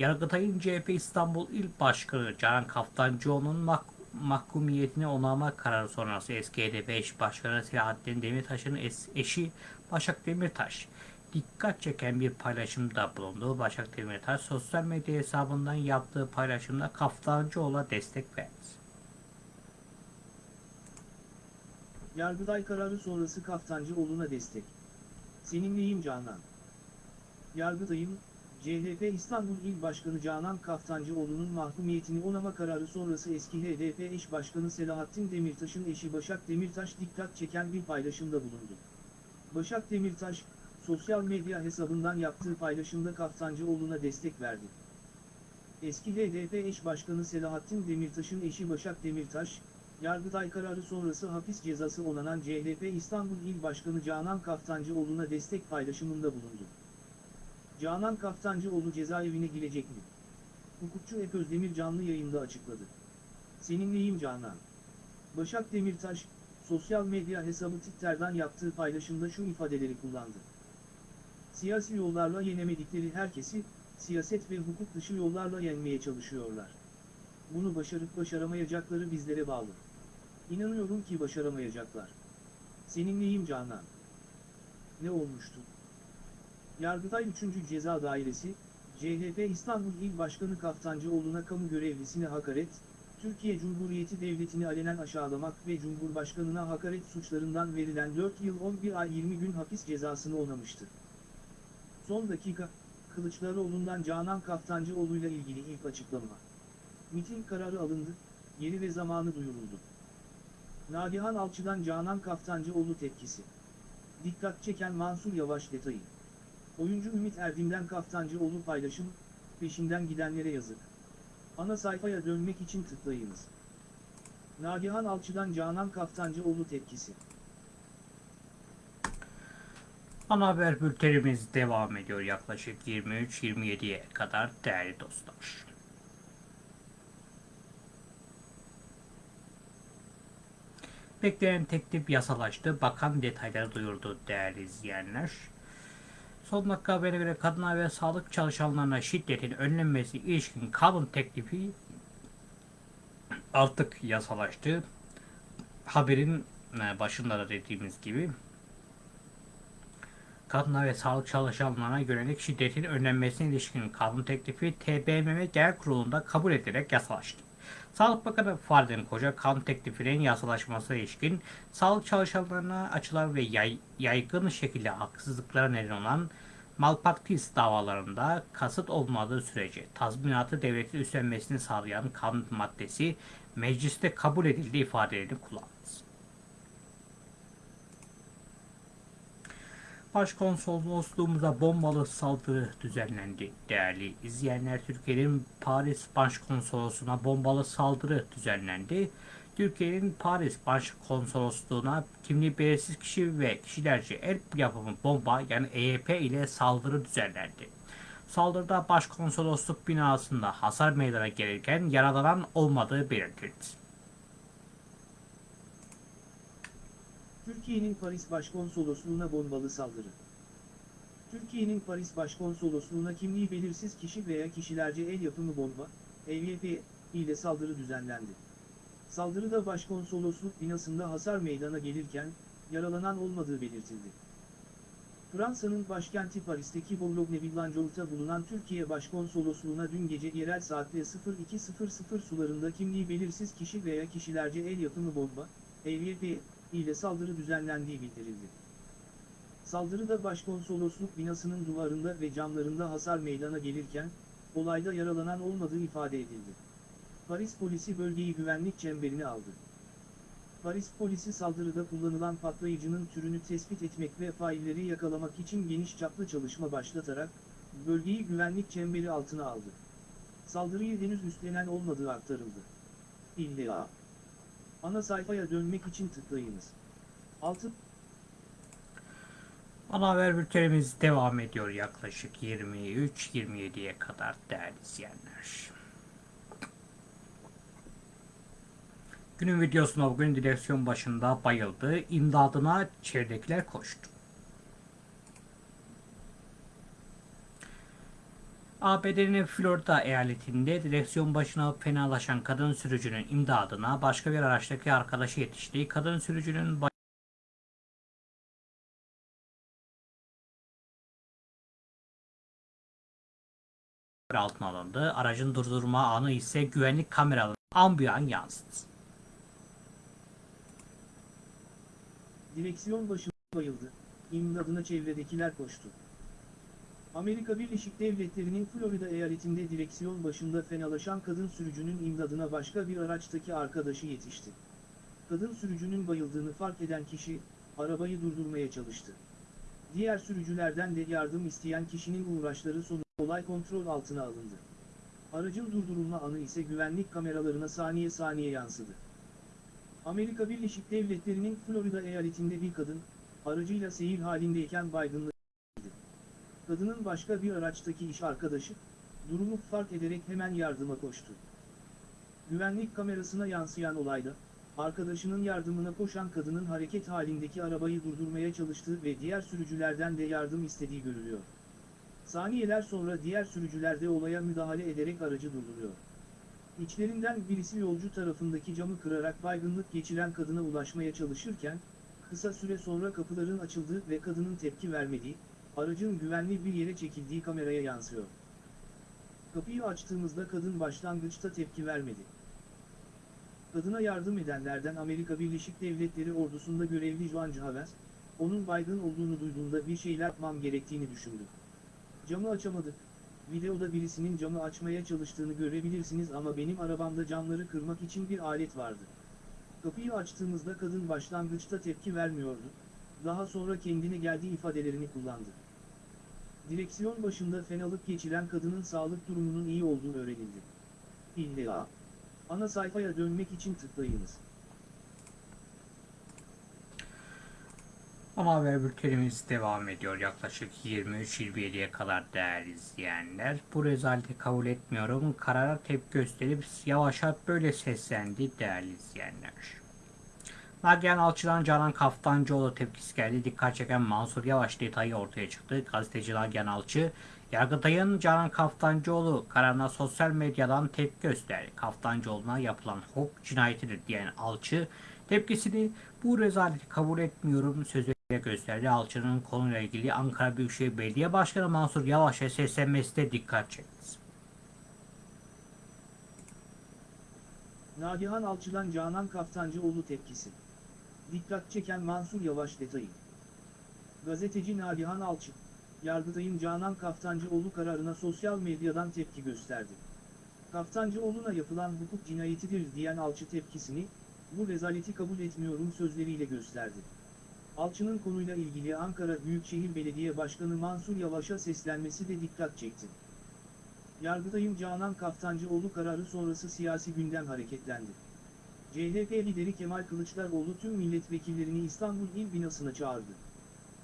Yargıtay'ın CHP İstanbul İl Başkanı Canan Kaftancıoğlu'nun mah- mahkumiyetini onama kararı sonrası eski HDP eş başkanı Selahattin Demirtaş'ın eşi Başak Demirtaş dikkat çeken bir paylaşımda bulundu. Başak Demirtaş sosyal medya hesabından yaptığı paylaşımda Kaftancıoğlu'na destek verdi. Yargıday kararı sonrası Kaftancıoğlu'na destek. Seninleyim Canan. Yargıtay'ın, CHP İstanbul İl Başkanı Canan Kaftancıoğlu'nun mahkumiyetini onama kararı sonrası eski HDP eş başkanı Selahattin Demirtaş'ın eşi Başak Demirtaş dikkat çeken bir paylaşımda bulundu. Başak Demirtaş, sosyal medya hesabından yaptığı paylaşımda Kaftancıoğlu'na destek verdi. Eski HDP eş başkanı Selahattin Demirtaş'ın eşi Başak Demirtaş, Yargıtay kararı sonrası hapis cezası onanan CHP İstanbul İl Başkanı Canan Kaftancıoğlu'na destek paylaşımında bulundu. Canan Kaftancıoğlu cezaevine girecek mi? Hukukçu Ep Özdemir canlı yayında açıkladı. Seninleyim Canan. Başak Demirtaş, sosyal medya hesabı Twitter'dan yaptığı paylaşımda şu ifadeleri kullandı. Siyasi yollarla yenemedikleri herkesi, siyaset ve hukuk dışı yollarla yenmeye çalışıyorlar. Bunu başarıp başaramayacakları bizlere bağlı. İnanıyorum ki başaramayacaklar. Seninleyim Canan. Ne olmuştu? Yargıtay 3. Ceza Dairesi, CHP İstanbul İl Başkanı Kaftancıoğlu'na kamu görevlisine hakaret, Türkiye Cumhuriyeti Devleti'ni alenen aşağılamak ve Cumhurbaşkanına hakaret suçlarından verilen 4 yıl 11 ay 20 gün hapis cezasını onamıştı. Son dakika, Kılıçdaroğlu'ndan Canan Kaftancıoğlu'yla ilgili ilk açıklama. Miting kararı alındı, yeri ve zamanı duyuruldu. Nagihan Alçı'dan Canan Kaftancıoğlu tepkisi. Dikkat çeken Mansur Yavaş detayı. Oyuncu Ümit Erdim'den Kaftancıoğlu paylaşım, peşinden gidenlere yazık. Ana sayfaya dönmek için tıklayınız. Nagihan Alçı'dan Canan Kaftancıoğlu tepkisi. Ana haber bültenimiz devam ediyor yaklaşık 23-27'ye kadar değerli dostlar. Beklenen teklif yasalaştı. Bakan detayları duyurdu değerli izleyenler. Son dakika haberine göre kadına ve sağlık çalışanlarına şiddetin önlenmesi ilişkin kanun teklifi artık yasalaştı. haberin e, başında da dediğimiz gibi kadına ve sağlık çalışanlarına yönelik şiddetin önlenmesine ilişkin kanun teklifi TBMM Genel Kurulu'nda kabul edilerek yasalaştı. Sağlık Bakanı Fahrettin Koca kanun teklifinin yasalaşmasına ilişkin sağlık çalışanlarına açılan ve yay, yaygın şekilde haksızlıklara neden olan malpraktis davalarında kasıt olmadığı sürece tazminatı devletin üstlenmesini sağlayan kanun maddesi mecliste kabul edildi ifadelerini kullandı. Başkonsolosluğumuza bombalı saldırı düzenlendi. Değerli izleyenler, Türkiye'nin Paris Başkonsolosluğu'na bombalı saldırı düzenlendi. Türkiye'nin Paris Başkonsolosluğu'na kimliği belirsiz kişi ve kişilerce el yapımı bomba yani EYP ile saldırı düzenlendi. Saldırıda başkonsolosluk binasında hasar meydana gelirken yaralanan olmadığı belirtildi. Türkiye'nin Paris Başkonsolosluğu'na bombalı saldırı. Türkiye'nin Paris Başkonsolosluğu'na kimliği belirsiz kişi veya kişilerce el yapımı bomba, EYP, ile saldırı düzenlendi. Saldırıda başkonsolosluk binasında hasar meydana gelirken, yaralanan olmadığı belirtildi. Fransa'nın başkenti Paris'teki Boulogne-Billancourt'ta bulunan Türkiye Başkonsolosluğu'na dün gece yerel saatle 02.00 sularında kimliği belirsiz kişi veya kişilerce el yapımı bomba, EYP, ile saldırı düzenlendiği bildirildi. Saldırıda başkonsolosluk binasının duvarında ve camlarında hasar meydana gelirken, olayda yaralanan olmadığı ifade edildi. Paris polisi bölgeyi güvenlik çemberine aldı. Paris polisi saldırıda kullanılan patlayıcının türünü tespit etmek ve failleri yakalamak için geniş çaplı çalışma başlatarak, bölgeyi güvenlik çemberi altına aldı. Saldırıyı henüz üstlenen olmadığı aktarıldı. İlla. Ana sayfaya dönmek için tıklayınız. 6. Ana haber bültenimiz devam ediyor yaklaşık 23-27'ye kadar değerli izleyenler. Günün videosunda bugün direksiyon başında bayıldı. İmdadına çevredekiler koştu. ABD'nin Florida eyaletinde direksiyon başına fenalaşan kadın sürücünün imdadına başka bir araçtaki arkadaşı yetişti. Kadın sürücünün altına alındı. Aracın durdurma anı ise güvenlik kameralarına ambuyan yansıdı. Direksiyon başında bayıldı. İmdadına çevredekiler koştu. Amerika Birleşik Devletleri'nin Florida eyaletinde direksiyon başında fenalaşan kadın sürücünün imdadına başka bir araçtaki arkadaşı yetişti. Kadın sürücünün bayıldığını fark eden kişi, arabayı durdurmaya çalıştı. Diğer sürücülerden de yardım isteyen kişinin uğraşları sonucu olay kontrol altına alındı. Aracın durdurulma anı ise güvenlik kameralarına saniye saniye yansıdı. Amerika Birleşik Devletleri'nin Florida eyaletinde bir kadın, aracıyla seyir halindeyken baygınlığı Kadının başka bir araçtaki iş arkadaşı, durumu fark ederek hemen yardıma koştu. Güvenlik kamerasına yansıyan olayda, arkadaşının yardımına koşan kadının hareket halindeki arabayı durdurmaya çalıştığı ve diğer sürücülerden de yardım istediği görülüyor. Saniyeler sonra diğer sürücüler de olaya müdahale ederek aracı durduruyor. İçlerinden birisi yolcu tarafındaki camı kırarak baygınlık geçiren kadına ulaşmaya çalışırken, kısa süre sonra kapıların açıldığı ve kadının tepki vermediği, aracın güvenli bir yere çekildiği kameraya yansıyor. Kapıyı açtığımızda kadın başlangıçta tepki vermedi. Kadına yardım edenlerden Amerika Birleşik Devletleri ordusunda görevli Juan Chavez, onun baygın olduğunu duyduğunda bir şeyler yapmam gerektiğini düşündü. Camı açamadık, videoda birisinin camı açmaya çalıştığını görebilirsiniz ama benim arabamda camları kırmak için bir alet vardı. Kapıyı açtığımızda kadın başlangıçta tepki vermiyordu, daha sonra kendine geldiği ifadelerini kullandı. Direksiyon başında fenalık geçiren kadının sağlık durumunun iyi olduğu öğrenildi. İlla. Ana sayfaya dönmek için tıklayınız. Ama haber bültenimiz devam ediyor yaklaşık 23-27'ye kadar değerli izleyenler. Bu rezaleti kabul etmiyorum. Karara tepki gösterip yavaşat böyle seslendi değerli izleyenler. Nagihan Alçı'dan Canan Kaftancıoğlu tepkisi geldi. Dikkat çeken Mansur Yavaş detayı ortaya çıktı. Gazeteci Nagihan Alçı, Yargıtay'ın Canan Kaftancıoğlu kararına sosyal medyadan tepki gösterdi. Kaftancıoğlu'na yapılan hukuk cinayetidir diyen Alçı, Tepkisini bu rezaleti kabul etmiyorum sözüyle gösterdi. Alçı'nın konuyla ilgili Ankara Büyükşehir Belediye Başkanı Mansur Yavaş'a seslenmesi de dikkat çekti. Nagihan Alçı'dan Canan Kaftancıoğlu tepkisi. Dikkat çeken Mansur Yavaş detayı. Gazeteci Nagihan Alçı, Yargıtay'ın Canan Kaftancıoğlu kararına sosyal medyadan tepki gösterdi. Kaftancıoğlu'na yapılan hukuk cinayetidir diyen Alçı tepkisini, bu rezaleti kabul etmiyorum sözleriyle gösterdi. Alçı'nın konuyla ilgili Ankara Büyükşehir Belediye Başkanı Mansur Yavaş'a seslenmesi de dikkat çekti. Yargıtay'ın Canan Kaftancıoğlu kararı sonrası siyasi gündem hareketlendi. CHP lideri Kemal Kılıçdaroğlu tüm milletvekillerini İstanbul İl binasına çağırdı.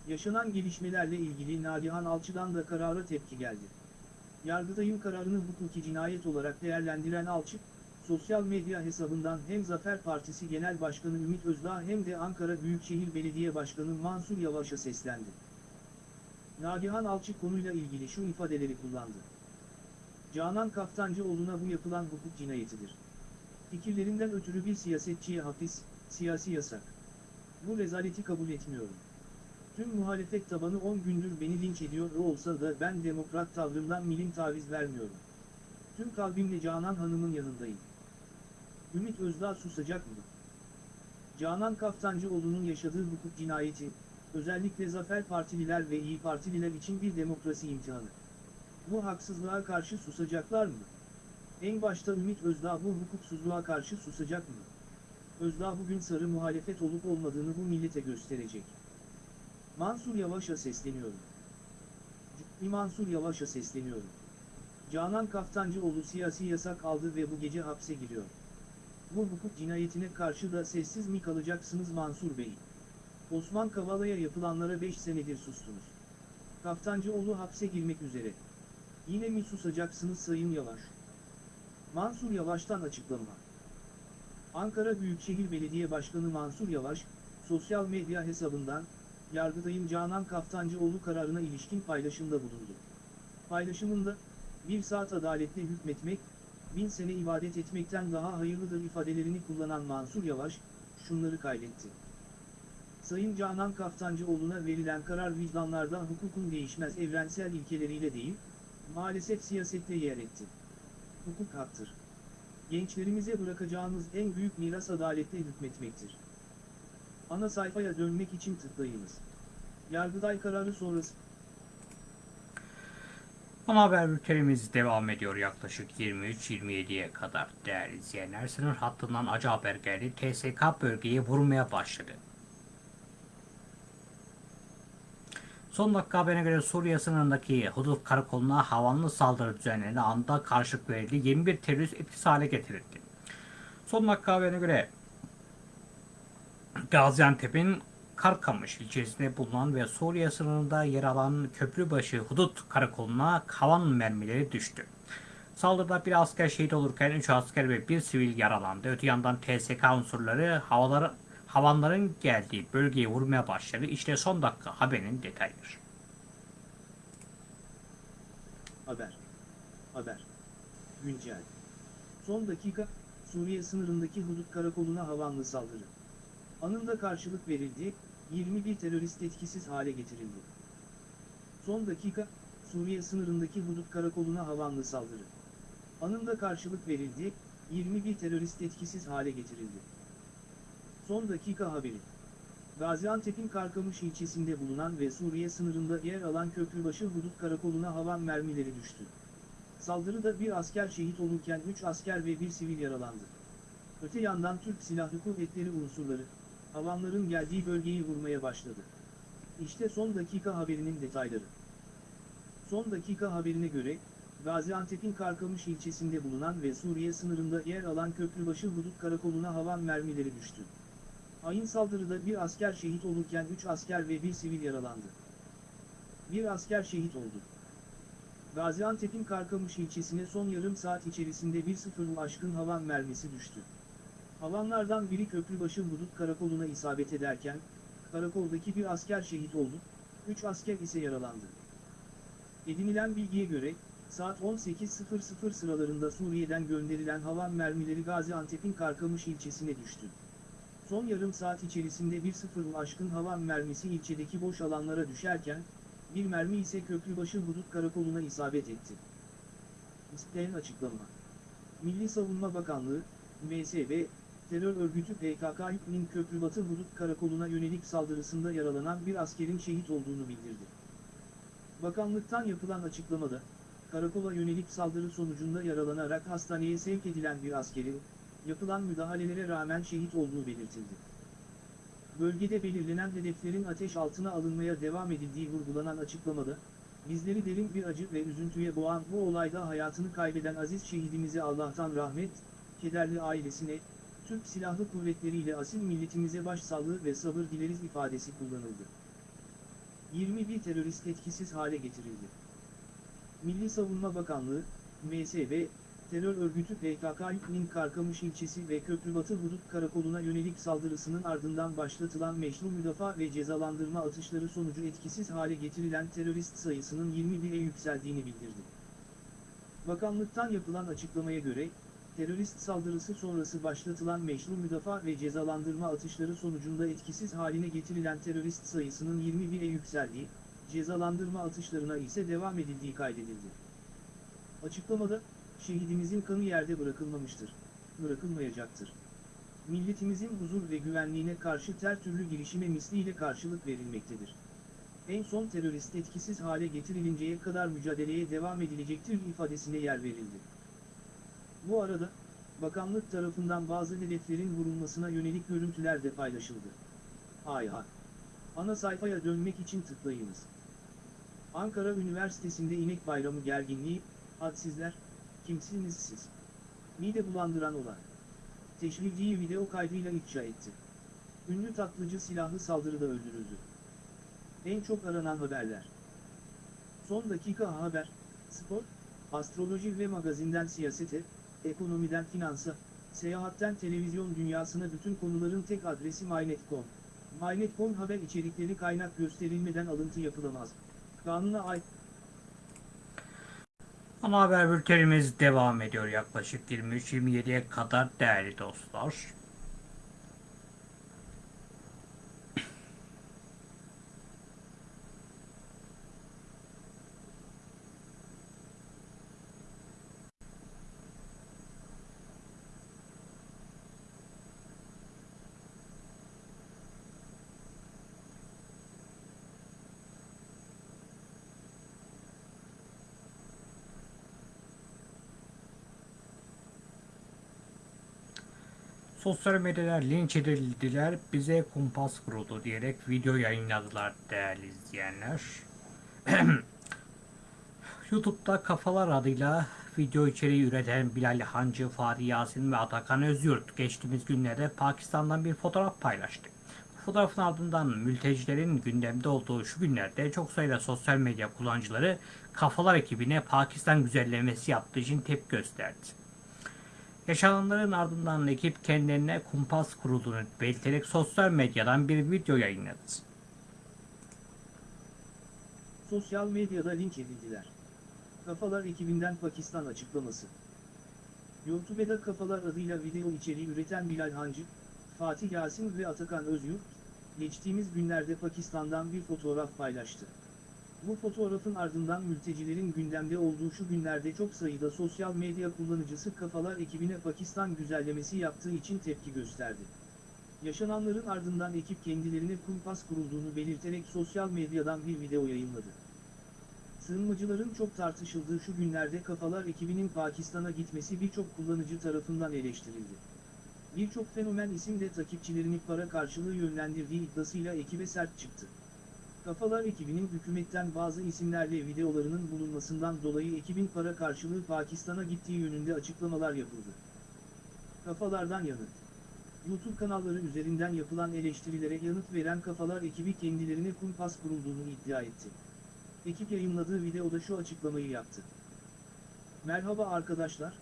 Yaşanan gelişmelerle ilgili Nagihan Alçı'dan da karara tepki geldi. Yargıtay'ın kararını hukuki cinayet olarak değerlendiren Alçı, sosyal medya hesabından hem Zafer Partisi Genel Başkanı Ümit Özdağ hem de Ankara Büyükşehir Belediye Başkanı Mansur Yavaş'a seslendi. Nagihan Alçı konuyla ilgili şu ifadeleri kullandı. Canan Kaftancıoğlu'na bu yapılan hukuk cinayetidir. Fikirlerinden ötürü bir siyasetçiye hapis, siyasi yasak. Bu rezaleti kabul etmiyorum. Tüm muhalefet tabanı 10 gündür beni linç ediyor olsa da ben demokrat tavrımdan milim taviz vermiyorum. Tüm kalbimle Canan Hanım'ın yanındayım. Ümit Özdağ susacak mı? Canan Kaftancıoğlu'nun yaşadığı hukuk cinayeti, özellikle Zafer Partililer ve İyi Partililer için bir demokrasi imtihanı. Bu haksızlığa karşı susacaklar mı? En başta Ümit Özdağ bu hukuksuzluğa karşı susacak mı? Özdağ bugün sarı muhalefet olup olmadığını bu millete gösterecek. Mansur Yavaş'a sesleniyorum. Cübbü Mansur Yavaş'a sesleniyorum. Canan Kaftancıoğlu siyasi yasak aldı ve bu gece hapse giriyor. Bu hukuk cinayetine karşı da sessiz mi kalacaksınız Mansur Bey? Osman Kavala'ya yapılanlara 5 senedir sustunuz. Kaftancıoğlu hapse girmek üzere. Yine mi susacaksınız Sayın Yavaş? Mansur Yavaş'tan açıklama. Ankara Büyükşehir Belediye Başkanı Mansur Yavaş, sosyal medya hesabından, Yargıtay'ın Canan Kaftancıoğlu kararına ilişkin paylaşımda bulundu. Paylaşımında, bir saat adaletle hükmetmek, bin sene ibadet etmekten daha hayırlıdır ifadelerini kullanan Mansur Yavaş, şunları kaydetti. Sayın Canan Kaftancıoğlu'na verilen karar vicdanlarda hukukun değişmez evrensel ilkeleriyle değil, maalesef siyasette yer etti. Hukuk haktır. Gençlerimize bırakacağımız en büyük miras adaletle hükmetmektir. Ana sayfaya dönmek için tıklayınız. Yargıday kararı sonrası Ama haber bültenimiz devam ediyor yaklaşık 23-27'ye kadar değerli izleyenler. Sınır hattından acı haber geldi. TSK bölgeye vurmaya başladı. Son dakika haberine göre Suriye sınırındaki hudut karakoluna havanlı saldırı düzenlerine anda karşılık verildi. 21 terörist etkisiz hale getirildi. Son dakika haberine göre Gaziantep'in Karkamış ilçesinde bulunan ve Suriye sınırında yer alan Köprübaşı Hudut Karakolu'na havan mermileri düştü. Saldırıda bir asker şehit olurken 3 asker ve bir sivil yaralandı. Öte yandan TSK unsurları havaları, havanların geldiği bölgeye vurmaya başladı. İşte son dakika haberin detayları. haber. Haber. Güncel. Son dakika, Suriye sınırındaki hudut karakoluna havanlı saldırı. Anında karşılık verildi, 21 terörist etkisiz hale getirildi. Son dakika, Suriye sınırındaki hudut karakoluna havanlı saldırı. Anında karşılık verildi, 21 terörist etkisiz hale getirildi. Son dakika haberi. Gaziantep'in Karkamış ilçesinde bulunan ve Suriye sınırında yer alan Köprübaşı hudut karakoluna havan mermileri düştü. Saldırıda bir asker şehit olurken 3 asker ve bir sivil yaralandı. Öte yandan Türk Silahlı Kuvvetleri unsurları, havanların geldiği bölgeyi vurmaya başladı. İşte son dakika haberinin detayları. Son dakika haberine göre, Gaziantep'in Karkamış ilçesinde bulunan ve Suriye sınırında yer alan Köprübaşı hudut karakoluna havan mermileri düştü. Hain saldırıda bir asker şehit olurken 3 asker ve bir sivil yaralandı. Bir asker şehit oldu. Gaziantep'in Karkamış ilçesine son yarım saat içerisinde bir sıfırlı aşkın havan mermisi düştü. Havanlardan biri Köprübaşı Hudut Karakolu'na isabet ederken, karakoldaki bir asker şehit oldu, 3 asker ise yaralandı. Edinilen bilgiye göre, saat 18.00 sıralarında Suriye'den gönderilen havan mermileri Gaziantep'in Karkamış ilçesine düştü. Son yarım saat içerisinde bir sıfır aşkın hava mermisi ilçedeki boş alanlara düşerken, bir mermi ise Köprübaşı Hudut Karakolu'na isabet etti. İsteyen açıklama. Milli Savunma Bakanlığı, MSB, terör örgütü PKK'nin Köprübatı Hudut Karakolu'na yönelik saldırısında yaralanan bir askerin şehit olduğunu bildirdi. Bakanlıktan yapılan açıklamada, karakola yönelik saldırı sonucunda yaralanarak hastaneye sevk edilen bir askerin, yapılan müdahalelere rağmen şehit olduğu belirtildi. Bölgede belirlenen hedeflerin ateş altına alınmaya devam edildiği vurgulanan açıklamada, bizleri derin bir acı ve üzüntüye boğan bu olayda hayatını kaybeden aziz şehidimize Allah'tan rahmet, kederli ailesine, Türk Silahlı Kuvvetleri ile asil milletimize başsağlığı ve sabır dileriz ifadesi kullanıldı. 21 terörist etkisiz hale getirildi. Milli Savunma Bakanlığı, MSB, terör örgütü PKK'nin Karkamış ilçesi ve Köprübatı Hudut Karakolu'na yönelik saldırısının ardından başlatılan meşru müdafaa ve cezalandırma atışları sonucu etkisiz hale getirilen terörist sayısının 21'e yükseldiğini bildirdi. Bakanlıktan yapılan açıklamaya göre, terörist saldırısı sonrası başlatılan meşru müdafaa ve cezalandırma atışları sonucunda etkisiz haline getirilen terörist sayısının 21'e yükseldiği, cezalandırma atışlarına ise devam edildiği kaydedildi. Açıklamada, şehidimizin kanı yerde bırakılmamıştır, bırakılmayacaktır. Milletimizin huzur ve güvenliğine karşı her türlü girişime misliyle karşılık verilmektedir. En son terörist etkisiz hale getirilinceye kadar mücadeleye devam edilecektir ifadesine yer verildi. Bu arada, bakanlık tarafından bazı hedeflerin vurulmasına yönelik görüntüler de paylaşıldı. Hay. Ana sayfaya dönmek için tıklayınız. Ankara Üniversitesi'nde inek bayramı gerginliği, hadsizler, kimsiniz siz? Mide bulandıran olay. Teşvilciyi video kaydıyla ifşa etti. Ünlü tatlıcı silahlı saldırıda öldürüldü. En çok aranan haberler. Son dakika haber, spor, astroloji ve magazinden siyasete, ekonomiden finansa, seyahatten televizyon dünyasına bütün konuların tek adresi MyNet.com. MyNet.com haber içerikleri kaynak gösterilmeden alıntı yapılamaz. Kanuna ay Ana haber bültenimiz devam ediyor yaklaşık 23-27'ye kadar değerli dostlar. Sosyal medyada linç edildiler, bize kumpas kuruldu diyerek video yayınladılar değerli izleyenler. YouTube'da Kafalar adıyla video içeriği üreten Bilal Hancı, Fahri Yasin ve Atakan Özyurt geçtiğimiz günlerde Pakistan'dan bir fotoğraf paylaştı. Fotoğrafın ardından mültecilerin gündemde olduğu şu günlerde çok sayıda sosyal medya kullanıcıları Kafalar ekibine Pakistan güzellemesi yaptığı için tepki gösterdi. Yaşananların ardından ekip kendilerine kumpas kurulduğunu belirterek sosyal medyadan bir video yayınladı. Sosyal medyada linç edildiler. Kafalar ekibinden Pakistan açıklaması. YouTube'da Kafalar adıyla video içeriği üreten Bilal Hancı, Fatih Yasin ve Atakan Özyurt, geçtiğimiz günlerde Pakistan'dan bir fotoğraf paylaştı. Bu fotoğrafın ardından mültecilerin gündemde olduğu şu günlerde çok sayıda sosyal medya kullanıcısı Kafalar ekibine Pakistan güzellemesi yaptığı için tepki gösterdi. Yaşananların ardından ekip kendilerine kumpas kurulduğunu belirterek sosyal medyadan bir video yayınladı. Sığınmacıların çok tartışıldığı şu günlerde Kafalar ekibinin Pakistan'a gitmesi birçok kullanıcı tarafından eleştirildi. Birçok fenomen isim de takipçilerini para karşılığı yönlendirdiği iddiasıyla ekibe sert çıktı. Kafalar ekibinin hükümetten bazı isimlerle videolarının bulunmasından dolayı ekibin para karşılığı Pakistan'a gittiği yönünde açıklamalar yapıldı. Kafalardan yanıt. YouTube kanalları üzerinden yapılan eleştirilere yanıt veren Kafalar ekibi kendilerine kumpas kurulduğunu iddia etti. Ekip yayınladığı videoda şu açıklamayı yaptı. Merhaba arkadaşlar,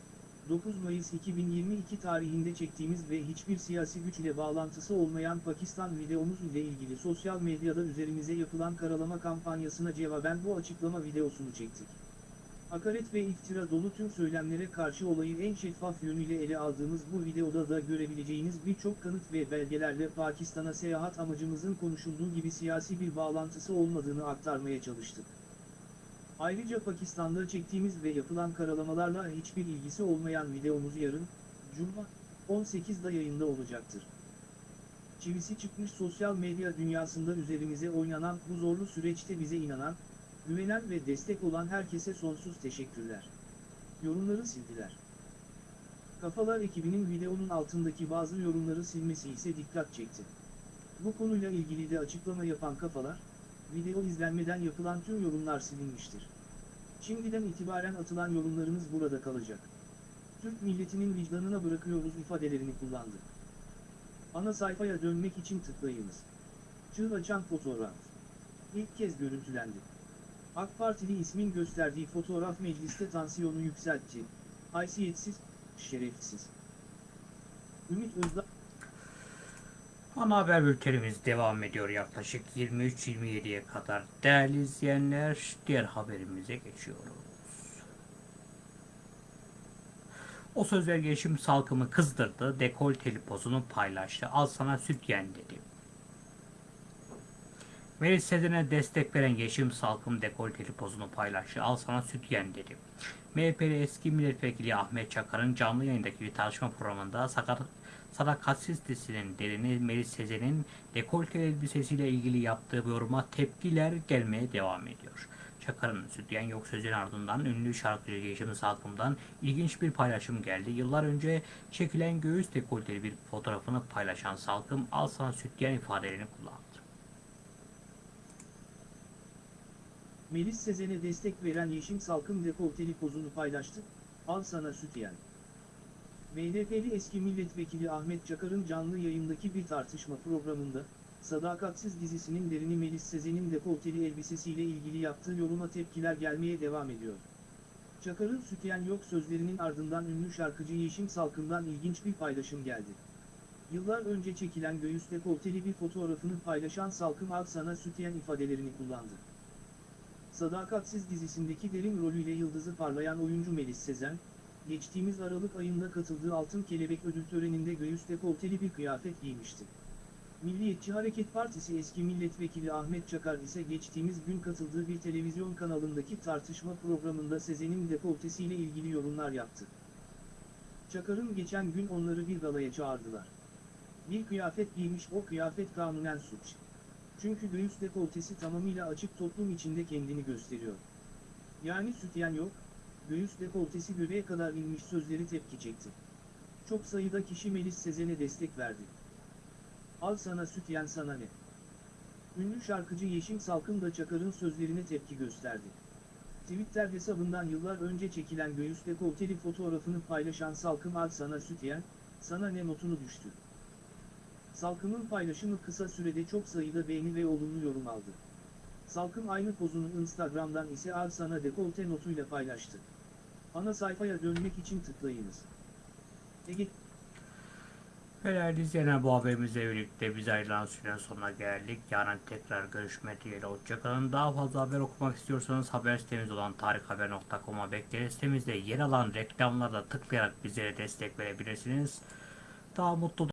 9 Mayıs 2022 tarihinde çektiğimiz ve hiçbir siyasi güçle bağlantısı olmayan Pakistan videomuz ile ilgili sosyal medyada üzerimize yapılan karalama kampanyasına cevaben bu açıklama videosunu çektik. Hakaret ve iftira dolu tüm söylemlere karşı olayı en şeffaf yönüyle ele aldığımız bu videoda da görebileceğiniz birçok kanıt ve belgelerle Pakistan'a seyahat amacımızın konuşulduğu gibi siyasi bir bağlantısı olmadığını aktarmaya çalıştık. Ayrıca Pakistan'da çektiğimiz ve yapılan karalamalarla hiçbir ilgisi olmayan videomuz yarın, Cuma, 18'da yayında olacaktır. Çivisi çıkmış sosyal medya dünyasında üzerimize oynanan bu zorlu süreçte bize inanan, güvenen ve destek olan herkese sonsuz teşekkürler. Yorumları sildiler. Kafalar ekibinin videonun altındaki bazı yorumları silmesi ise dikkat çekti. Bu konuyla ilgili de açıklama yapan kafalar, video izlenmeden yapılan tüm yorumlar silinmiştir. Şimdiden itibaren atılan yorumlarınız burada kalacak. Türk milletinin vicdanına bırakıyoruz ifadelerini kullandı. Ana sayfaya dönmek için tıklayınız. Çığ açan fotoğraf. İlk kez görüntülendi. AK Partili ismin gösterdiği fotoğraf mecliste tansiyonu yükseltti. Haysiyetsiz, şerefsiz. Ümit Özdağ Ana haber bültenimiz devam ediyor yaklaşık 23-27'ye kadar. Değerli izleyenler, diğer haberimize geçiyoruz. O sözler geçim salkımı kızdırdı, dekolteli pozunu paylaştı. Al sana süt yen dedi. Melis Sezen'e destek veren Yeşim Salkım dekolteli pozunu paylaştı. Al sana süt yen dedi. MHP'li eski milletvekili Ahmet Çakar'ın canlı yayındaki bir tartışma programında sakat, sadakatsiz dizisinin derini Melis Sezen'in dekolte elbisesiyle ilgili yaptığı yoruma tepkiler gelmeye devam ediyor. Çakar'ın sütyen yok sözün ardından ünlü şarkıcı Yeşim Salkım'dan ilginç bir paylaşım geldi. Yıllar önce çekilen göğüs dekolteli bir fotoğrafını paylaşan Salkım al sana sütyen ifadelerini kullandı. Melis Sezen'e destek veren Yeşim Salkım dekolteli pozunu paylaştı, al sana süt MHP'li eski milletvekili Ahmet Çakar'ın canlı yayındaki bir tartışma programında, Sadakatsiz dizisinin derini Melis Sezen'in dekolteli elbisesiyle ilgili yaptığı yoruma tepkiler gelmeye devam ediyor. Çakar'ın sütyen yok sözlerinin ardından ünlü şarkıcı Yeşim Salkım'dan ilginç bir paylaşım geldi. Yıllar önce çekilen göğüs dekolteli bir fotoğrafını paylaşan Salkım al sana sütyen ifadelerini kullandı. Sadakatsiz dizisindeki derin rolüyle yıldızı parlayan oyuncu Melis Sezen, geçtiğimiz Aralık ayında katıldığı Altın Kelebek ödül töreninde göğüs dekolteli bir kıyafet giymişti. Milliyetçi Hareket Partisi eski milletvekili Ahmet Çakar ise geçtiğimiz gün katıldığı bir televizyon kanalındaki tartışma programında Sezen'in dekoltesiyle ilgili yorumlar yaptı. Çakar'ın geçen gün onları bir galaya çağırdılar. Bir kıyafet giymiş o kıyafet kanunen suç. Çünkü göğüs dekoltesi tamamıyla açık toplum içinde kendini gösteriyor. Yani sütyen yok, göğüs dekoltesi göbeğe kadar inmiş sözleri tepki çekti. Çok sayıda kişi Melis Sezen'e destek verdi. Al sana sütyen sana ne? Ünlü şarkıcı Yeşim Salkım da Çakar'ın sözlerine tepki gösterdi. Twitter hesabından yıllar önce çekilen göğüs dekolteli fotoğrafını paylaşan Salkım al sana sütyen, sana ne notunu düştü. Salkım'ın paylaşımı kısa sürede çok sayıda beğeni ve olumlu yorum aldı. Salkım aynı pozunu Instagram'dan ise al sana dekolte notuyla paylaştı. Ana sayfaya dönmek için tıklayınız. Ege Değerli izleyenler bu haberimizle birlikte biz ayrılan sürenin sonuna geldik. Yarın tekrar görüşmek dileğiyle hoşçakalın. Daha fazla haber okumak istiyorsanız haber sitemiz olan tarikhaber.com'a bekleriz. Sitemizde yer alan reklamlara tıklayarak bizlere destek verebilirsiniz. Daha mutlu